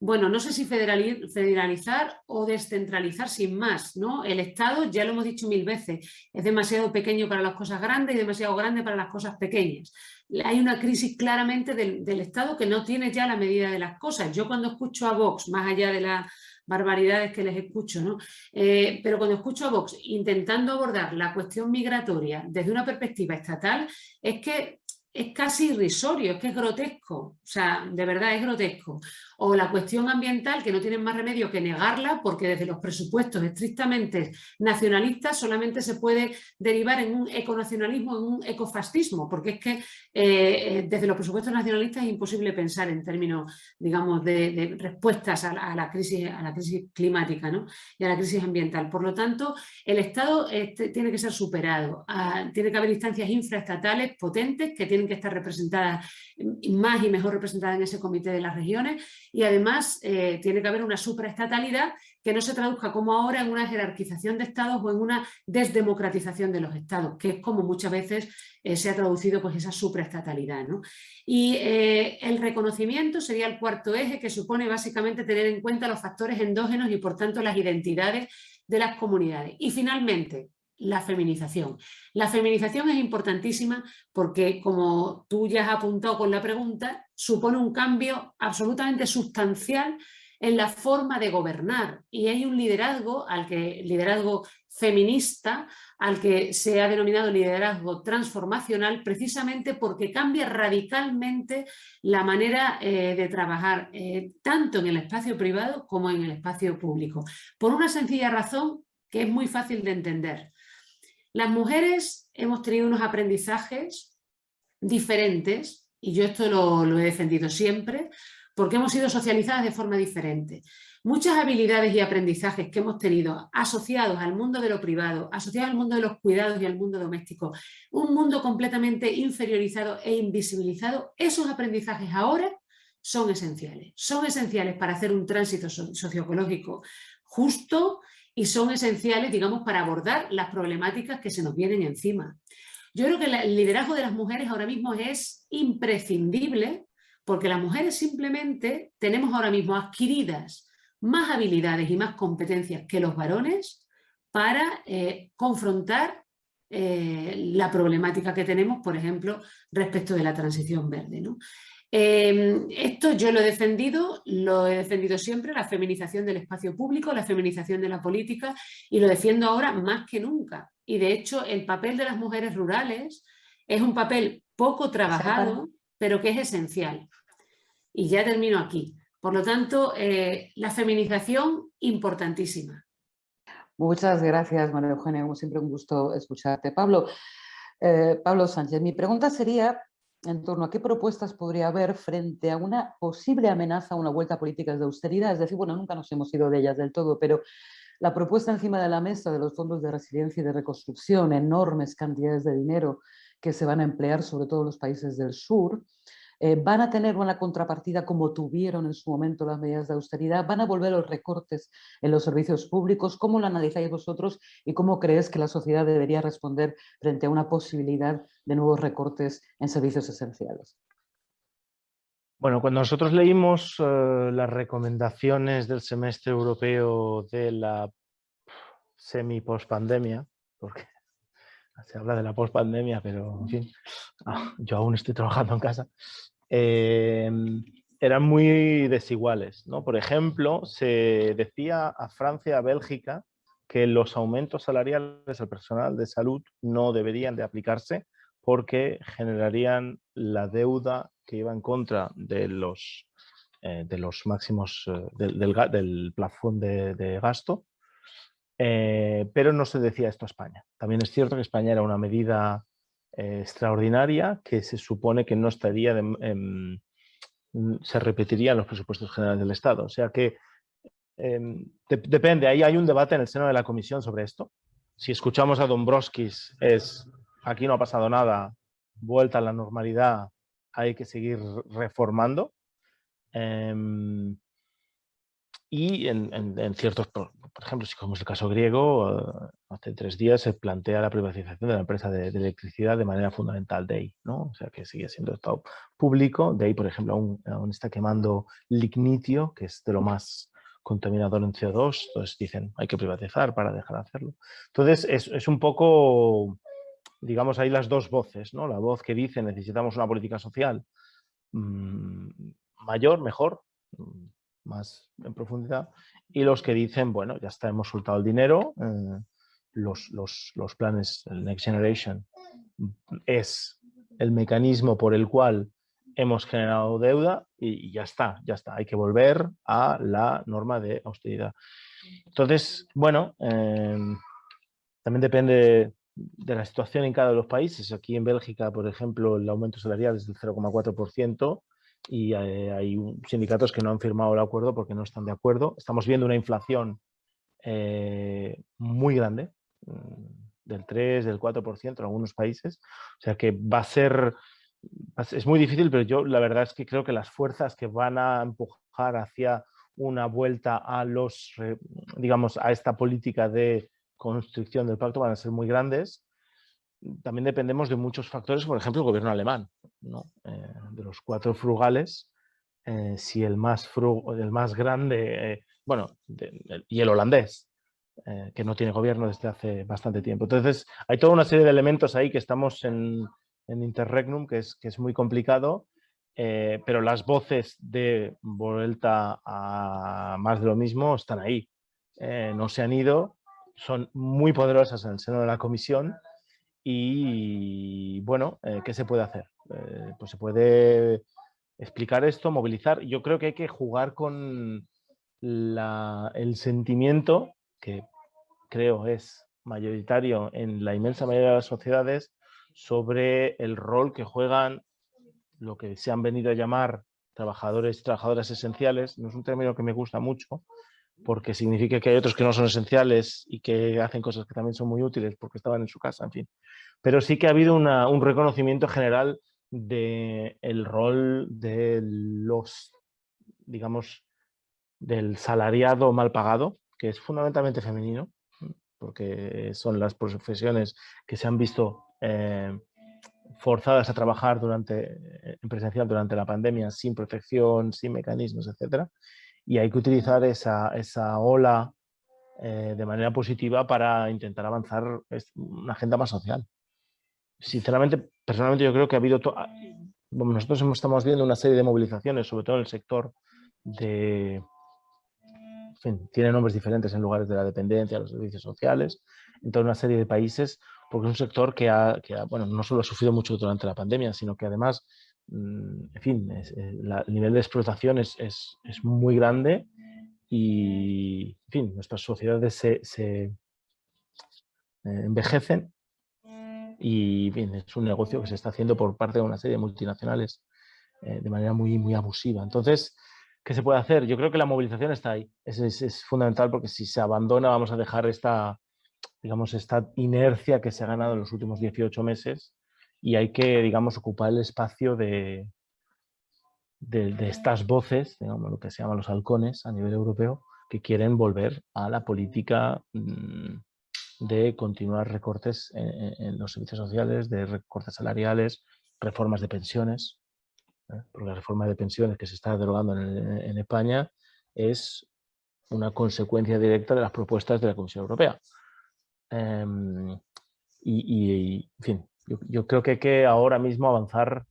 S2: Bueno, no sé si federalizar o descentralizar sin más. ¿no? El Estado, ya lo hemos dicho mil veces, es demasiado pequeño para las cosas grandes y demasiado grande para las cosas pequeñas. Hay una crisis claramente del, del Estado que no tiene ya la medida de las cosas. Yo cuando escucho a Vox, más allá de la barbaridades que les escucho, ¿no? Eh, pero cuando escucho a Vox intentando abordar la cuestión migratoria desde una perspectiva estatal, es que es casi irrisorio, es que es grotesco, o sea, de verdad es grotesco. O la cuestión ambiental, que no tienen más remedio que negarla, porque desde los presupuestos estrictamente nacionalistas solamente se puede derivar en un econacionalismo, en un ecofascismo, porque es que eh, eh, desde los presupuestos nacionalistas es imposible pensar en términos, digamos, de, respuestas a la, crisis, a la crisis climática ¿no? y a la crisis ambiental. Por lo tanto, el Estado este, tiene que ser superado, ah, tiene que haber instancias infraestatales potentes que tienen que estar representadas, más y mejor representadas en ese comité de las regiones y además eh, tiene que haber una supraestatalidad que no se traduzca como ahora en una jerarquización de estados o en una desdemocratización de los estados, que es como muchas veces eh, se ha traducido pues, esa supraestatalidad. Y eh, el reconocimiento sería el cuarto eje que supone básicamente tener en cuenta los factores endógenos y por tanto las identidades de las comunidades. Y finalmente, la feminización. La feminización es importantísima porque, como tú ya has apuntado con la pregunta, supone un cambio absolutamente sustancial en la forma de gobernar y hay un liderazgo, al que, liderazgo feminista, al que se ha denominado liderazgo transformacional precisamente porque cambia radicalmente la manera eh, de trabajar eh, tanto en el espacio privado como en el espacio público. Por una sencilla razón que es muy fácil de entender. Las mujeres hemos tenido unos aprendizajes diferentes, y yo esto lo, he defendido siempre, porque hemos sido socializadas de forma diferente. Muchas habilidades y aprendizajes que hemos tenido asociados al mundo de lo privado, asociados al mundo de los cuidados y al mundo doméstico, un mundo completamente inferiorizado e invisibilizado, esos aprendizajes ahora son esenciales. Son esenciales para hacer un tránsito socioecológico justo y son esenciales, digamos, para abordar las problemáticas que se nos vienen encima. Yo creo que el liderazgo de las mujeres ahora mismo es imprescindible porque las mujeres simplemente tenemos ahora mismo adquiridas más habilidades y más competencias que los varones para eh, confrontar eh, la problemática que tenemos, por ejemplo, respecto de la transición verde. ¿no? Em, esto yo lo he defendido, lo he defendido siempre, la feminización del espacio público, la feminización de la política y lo defiendo ahora más que nunca. Y de hecho el papel de las mujeres rurales es un papel poco trabajado, pero que es esencial. Y ya termino aquí. Por lo tanto, eh, la feminización importantísima.
S1: Muchas gracias, María Eugenia. Como siempre, un gusto escucharte. Pablo, eh, Pablo Sánchez, mi pregunta sería en torno a qué propuestas podría haber frente a una posible amenaza a una vuelta a políticas de austeridad. Es decir, bueno, nunca nos hemos ido de ellas del todo, pero la propuesta encima de la mesa de los fondos de resiliencia y de reconstrucción, enormes cantidades de dinero que se van a emplear sobre todo en los países del sur, eh, van a tener una contrapartida como tuvieron en su momento las medidas de austeridad, van a volver los recortes en los servicios públicos, ¿cómo lo analizáis vosotros y cómo crees que la sociedad debería responder frente a una posibilidad de nuevos recortes en servicios esenciales?
S3: Bueno, cuando nosotros leímos eh, las recomendaciones del semestre europeo de la semi-post-pandemia, porque se habla de la post-pandemia, pero en fin, ah, yo aún estoy trabajando en casa, em, eran muy desiguales. ¿no? Por ejemplo, se decía a Francia, a Bélgica, que los aumentos salariales al personal de salud no deberían de aplicarse porque generarían la deuda que iba en contra de los, eh, de los máximos eh, del, del, plafón de, gasto, eh, pero no se decía esto a España. También es cierto que España era una medida extraordinaria que se supone que no estaría, se repetiría en los presupuestos generales del Estado. O sea que em, depende, ahí hay un debate en el seno de la comisión sobre esto. Si escuchamos a Dombrovskis es aquí no ha pasado nada, vuelta a la normalidad, hay que seguir reformando. Y en, ciertos, por, ejemplo, si como es el caso griego, eh, hace tres días se plantea la privatización de la empresa de, electricidad de manera fundamental de ahí, ¿no? O sea, que sigue siendo Estado público. De ahí, por ejemplo, aún, aún, está quemando lignitio, que es de lo más contaminador en CO2. Entonces dicen, hay que privatizar para dejar de hacerlo. Entonces, es, es un poco digamos, hay las dos voces, ¿no? La voz que dice necesitamos una política social mm, mayor, mejor, mm, más en profundidad, y los que dicen, bueno, ya está, hemos soltado el dinero, eh, los, los, planes, el Next Generation es el mecanismo por el cual hemos generado deuda y, ya está, ya está, hay que volver a la norma de austeridad. Entonces, bueno, eh, también depende de la situación en cada uno de los países. Aquí en Bélgica, por ejemplo, el aumento salarial es del 0,4% y eh, hay sindicatos que no han firmado el acuerdo porque no están de acuerdo. Estamos viendo una inflación eh, muy grande, mm, del 3, del 4% en algunos países. O sea que va a ser, es muy difícil, pero yo la verdad es que creo que las fuerzas que van a empujar hacia una vuelta a los, digamos, a esta política de construcción del pacto van a ser muy grandes. También dependemos de muchos factores, por ejemplo, el gobierno alemán, eh, de los cuatro frugales, eh, si el más, el más grande, eh, bueno, y el holandés, que no tiene gobierno desde hace bastante tiempo. Entonces, hay toda una serie de elementos ahí que estamos en, en Interregnum, que es, que es muy complicado, pero las voces de vuelta a más de lo mismo están ahí. no se han ido son muy poderosas en el seno de la comisión y bueno, eh, ¿qué se puede hacer? Eh, pues se puede explicar esto, movilizar. Yo creo que hay que jugar con el sentimiento que creo es mayoritario en la inmensa mayoría de las sociedades sobre el rol que juegan lo que se han venido a llamar trabajadores y trabajadoras esenciales. No es un término que me gusta mucho, porque significa que hay otros que no son esenciales y que hacen cosas que también son muy útiles porque estaban en su casa, en fin. Pero sí que ha habido un reconocimiento general del rol de los, digamos, del salariado mal pagado, que es fundamentalmente femenino, porque son las profesiones que se han visto eh, forzadas a trabajar durante, en presencial durante la pandemia sin protección, sin mecanismos, etcétera y hay que utilizar esa, esa ola eh, de manera positiva para intentar avanzar una agenda más social. Sinceramente, personalmente yo creo que ha habido... Ah, nosotros estamos viendo una serie de movilizaciones, sobre todo en el sector de... En fin, tiene nombres diferentes en lugares de la dependencia, los servicios sociales, en toda una serie de países, porque es un sector que, ha, que ha, bueno, no solo ha sufrido mucho durante la pandemia, sino que además en fin, eh, el nivel de explotación es, muy grande y, en fin, nuestras sociedades se, eh, envejecen y, bien, es un negocio que se está haciendo por parte de una serie de multinacionales eh, de manera muy, muy abusiva. Entonces, ¿qué se puede hacer? Yo creo que la movilización está ahí. Es, es, fundamental porque si se abandona vamos a dejar esta, digamos, esta inercia que se ha ganado en los últimos 18 meses y hay que, digamos, ocupar el espacio de, de, estas voces, digamos, lo que se llama los halcones a nivel europeo, que quieren volver a la política mm, de continuar recortes en, los servicios sociales, de recortes salariales, reformas de pensiones, ¿eh? porque la reforma de pensiones que se está derogando en, España es una consecuencia directa de las propuestas de la Comisión Europea. Em, y, en fin, yo, creo que hay que ahora mismo avanzar,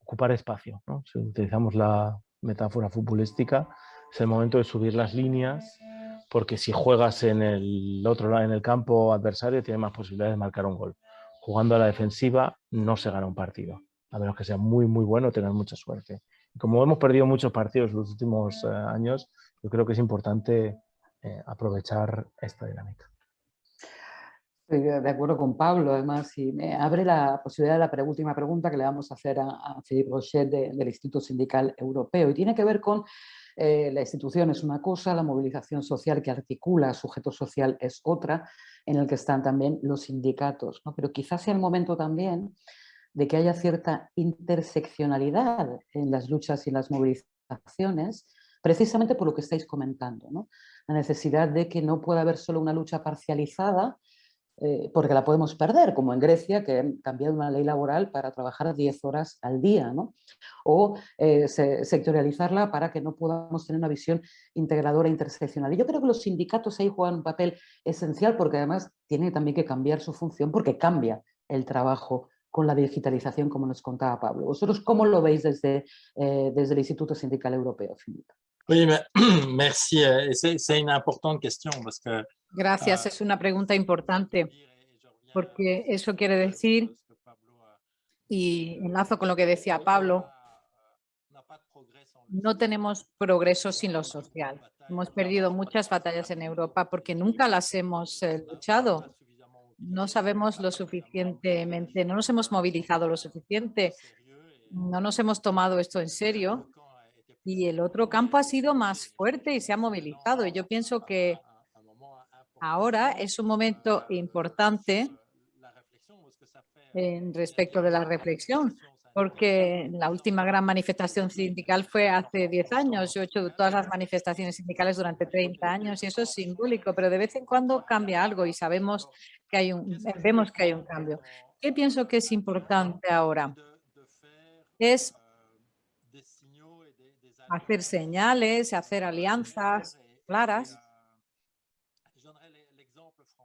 S3: ocupar espacio. Si utilizamos la metáfora futbolística, es el momento de subir las líneas, porque si juegas en el otro lado, en el campo adversario, tienes más posibilidades de marcar un gol. Jugando a la defensiva no se gana un partido, a menos que sea muy, muy bueno, tener mucha suerte. como hemos perdido muchos partidos en los últimos eh, años, yo creo que es importante eh, aprovechar esta dinámica.
S1: Estoy de acuerdo con Pablo, además, y me abre la posibilidad de la última pregunta que le vamos a hacer a, Philippe Rochet del Instituto Sindical Europeo, y tiene que ver con eh, la institución es una cosa, la movilización social que articula sujeto social es otra, en el que están también los sindicatos. ¿no? Pero quizás sea el momento también de que haya cierta interseccionalidad en las luchas y las movilizaciones, precisamente por lo que estáis comentando. ¿no? La necesidad de que no pueda haber solo una lucha parcializada, eh, porque la podemos perder, como en Grecia, que han cambiado una ley laboral para trabajar 10 horas al día, ¿no? o eh, sectorializarla para que no podamos tener una visión integradora e interseccional. Y yo creo que los sindicatos ahí juegan un papel esencial porque además tienen también que cambiar su función porque cambia el trabajo con la digitalización, como nos contaba Pablo. ¿Vosotros cómo lo veis desde, eh, desde el Instituto Sindical Europeo, Filipe?
S4: Oui, merci. C'est une importante question parce que
S5: Gracias, ah, es una pregunta importante porque eso quiere decir, y enlazo con lo que decía Pablo, no tenemos progreso sin lo social. Hemos perdido muchas batallas en Europa porque nunca las hemos eh, luchado. No sabemos lo suficientemente, no nos hemos movilizado lo suficiente, no nos hemos tomado esto en serio y el otro campo ha sido más fuerte y se ha movilizado. Y yo pienso que Ahora es un momento importante en respecto de la reflexión, porque la última gran manifestación sindical fue hace 10 años. Yo he hecho todas las manifestaciones sindicales durante 30 años y eso es simbólico, pero de vez en cuando cambia algo y sabemos que hay un, vemos que hay un cambio. ¿Qué pienso que es importante ahora? Es hacer señales, hacer alianzas claras.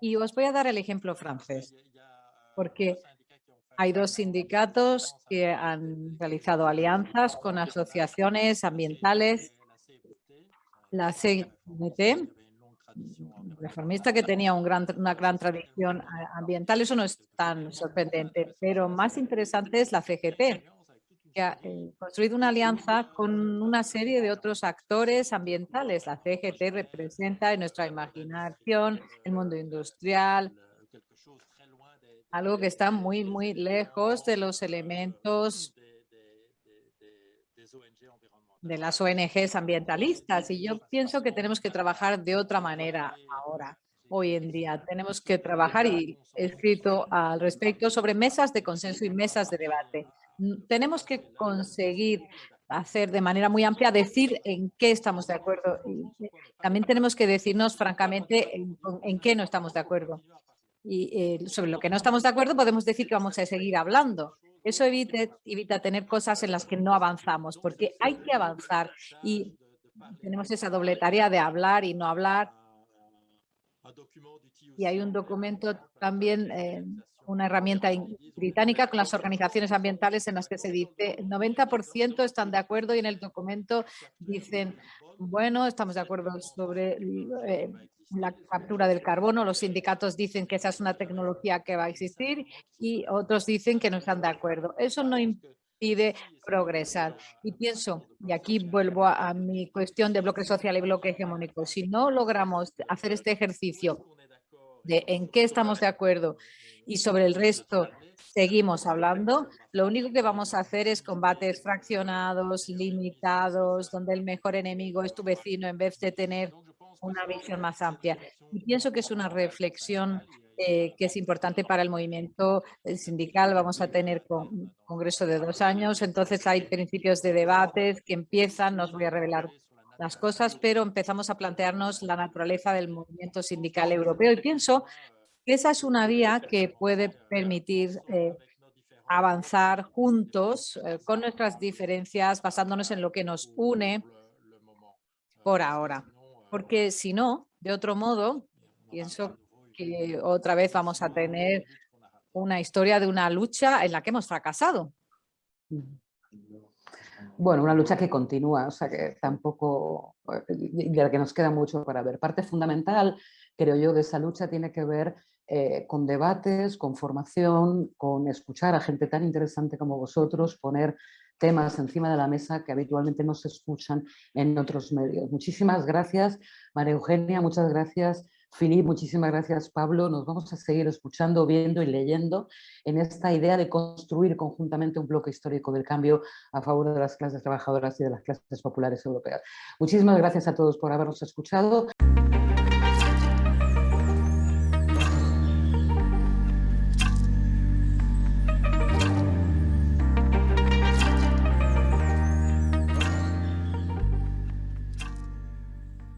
S5: Y os voy a dar el ejemplo francés, porque hay dos sindicatos que han realizado alianzas con asociaciones ambientales. La CNT, reformista que tenía una gran tradición ambiental, eso no es tan sorprendente, pero más interesante es la CGT, que ha eh, construido una alianza con una serie de otros actores ambientales. La CGT representa en nuestra imaginación el mundo industrial, algo que está muy, muy lejos de los elementos de las ONGs ambientalistas. Y yo pienso que tenemos que trabajar de otra manera ahora, hoy en día. Tenemos que trabajar, y he escrito al respecto, sobre mesas de consenso y mesas de debate tenemos que conseguir hacer de manera muy amplia, decir en qué estamos de acuerdo. también tenemos que decirnos francamente en, qué no estamos de acuerdo. Y eh, sobre lo que no estamos de acuerdo podemos decir que vamos a seguir hablando. Eso evita tener cosas en las que no avanzamos, porque hay que avanzar y tenemos esa doble tarea de hablar y no hablar. Y hay un documento también eh, una herramienta británica con las organizaciones ambientales en las que se dice el 90% están de acuerdo y en el documento dicen, bueno, estamos de acuerdo sobre eh, la captura del carbono, los sindicatos dicen que esa es una tecnología que va a existir y otros dicen que no están de acuerdo. Eso no impide progresar. Y pienso, y aquí vuelvo a, a mi cuestión de bloque social y bloque hegemónico, si no logramos hacer este ejercicio de en qué estamos de acuerdo y sobre el resto seguimos hablando, lo único que vamos a hacer es combates fraccionados, limitados, donde el mejor enemigo es tu vecino en vez de tener una visión más amplia. Y pienso que es una reflexión eh, que es importante para el movimiento sindical. Vamos a tener un congreso de dos años, entonces hay principios de debates que empiezan, no os voy a revelar las cosas, pero empezamos a plantearnos la naturaleza del movimiento sindical europeo y pienso esa es una vía que puede permitir eh, avanzar juntos eh, con nuestras diferencias, basándonos en lo que nos une por ahora. Porque si no, de otro modo, pienso que otra vez vamos a tener una historia de una lucha en la que hemos fracasado.
S1: Bueno, una lucha que continúa, o sea que tampoco, de la que nos queda mucho para ver. Parte fundamental, creo yo, de esa lucha tiene que ver eh, con debates, con formación, con escuchar a gente tan interesante como vosotros, poner temas encima de la mesa que habitualmente no se escuchan en otros medios. Muchísimas gracias, María Eugenia, muchas gracias, Filip, muchísimas gracias, Pablo. Nos vamos a seguir escuchando, viendo y leyendo en esta idea de construir conjuntamente un bloque histórico del cambio a favor de las clases trabajadoras y de las clases populares europeas. Muchísimas gracias a todos por habernos escuchado.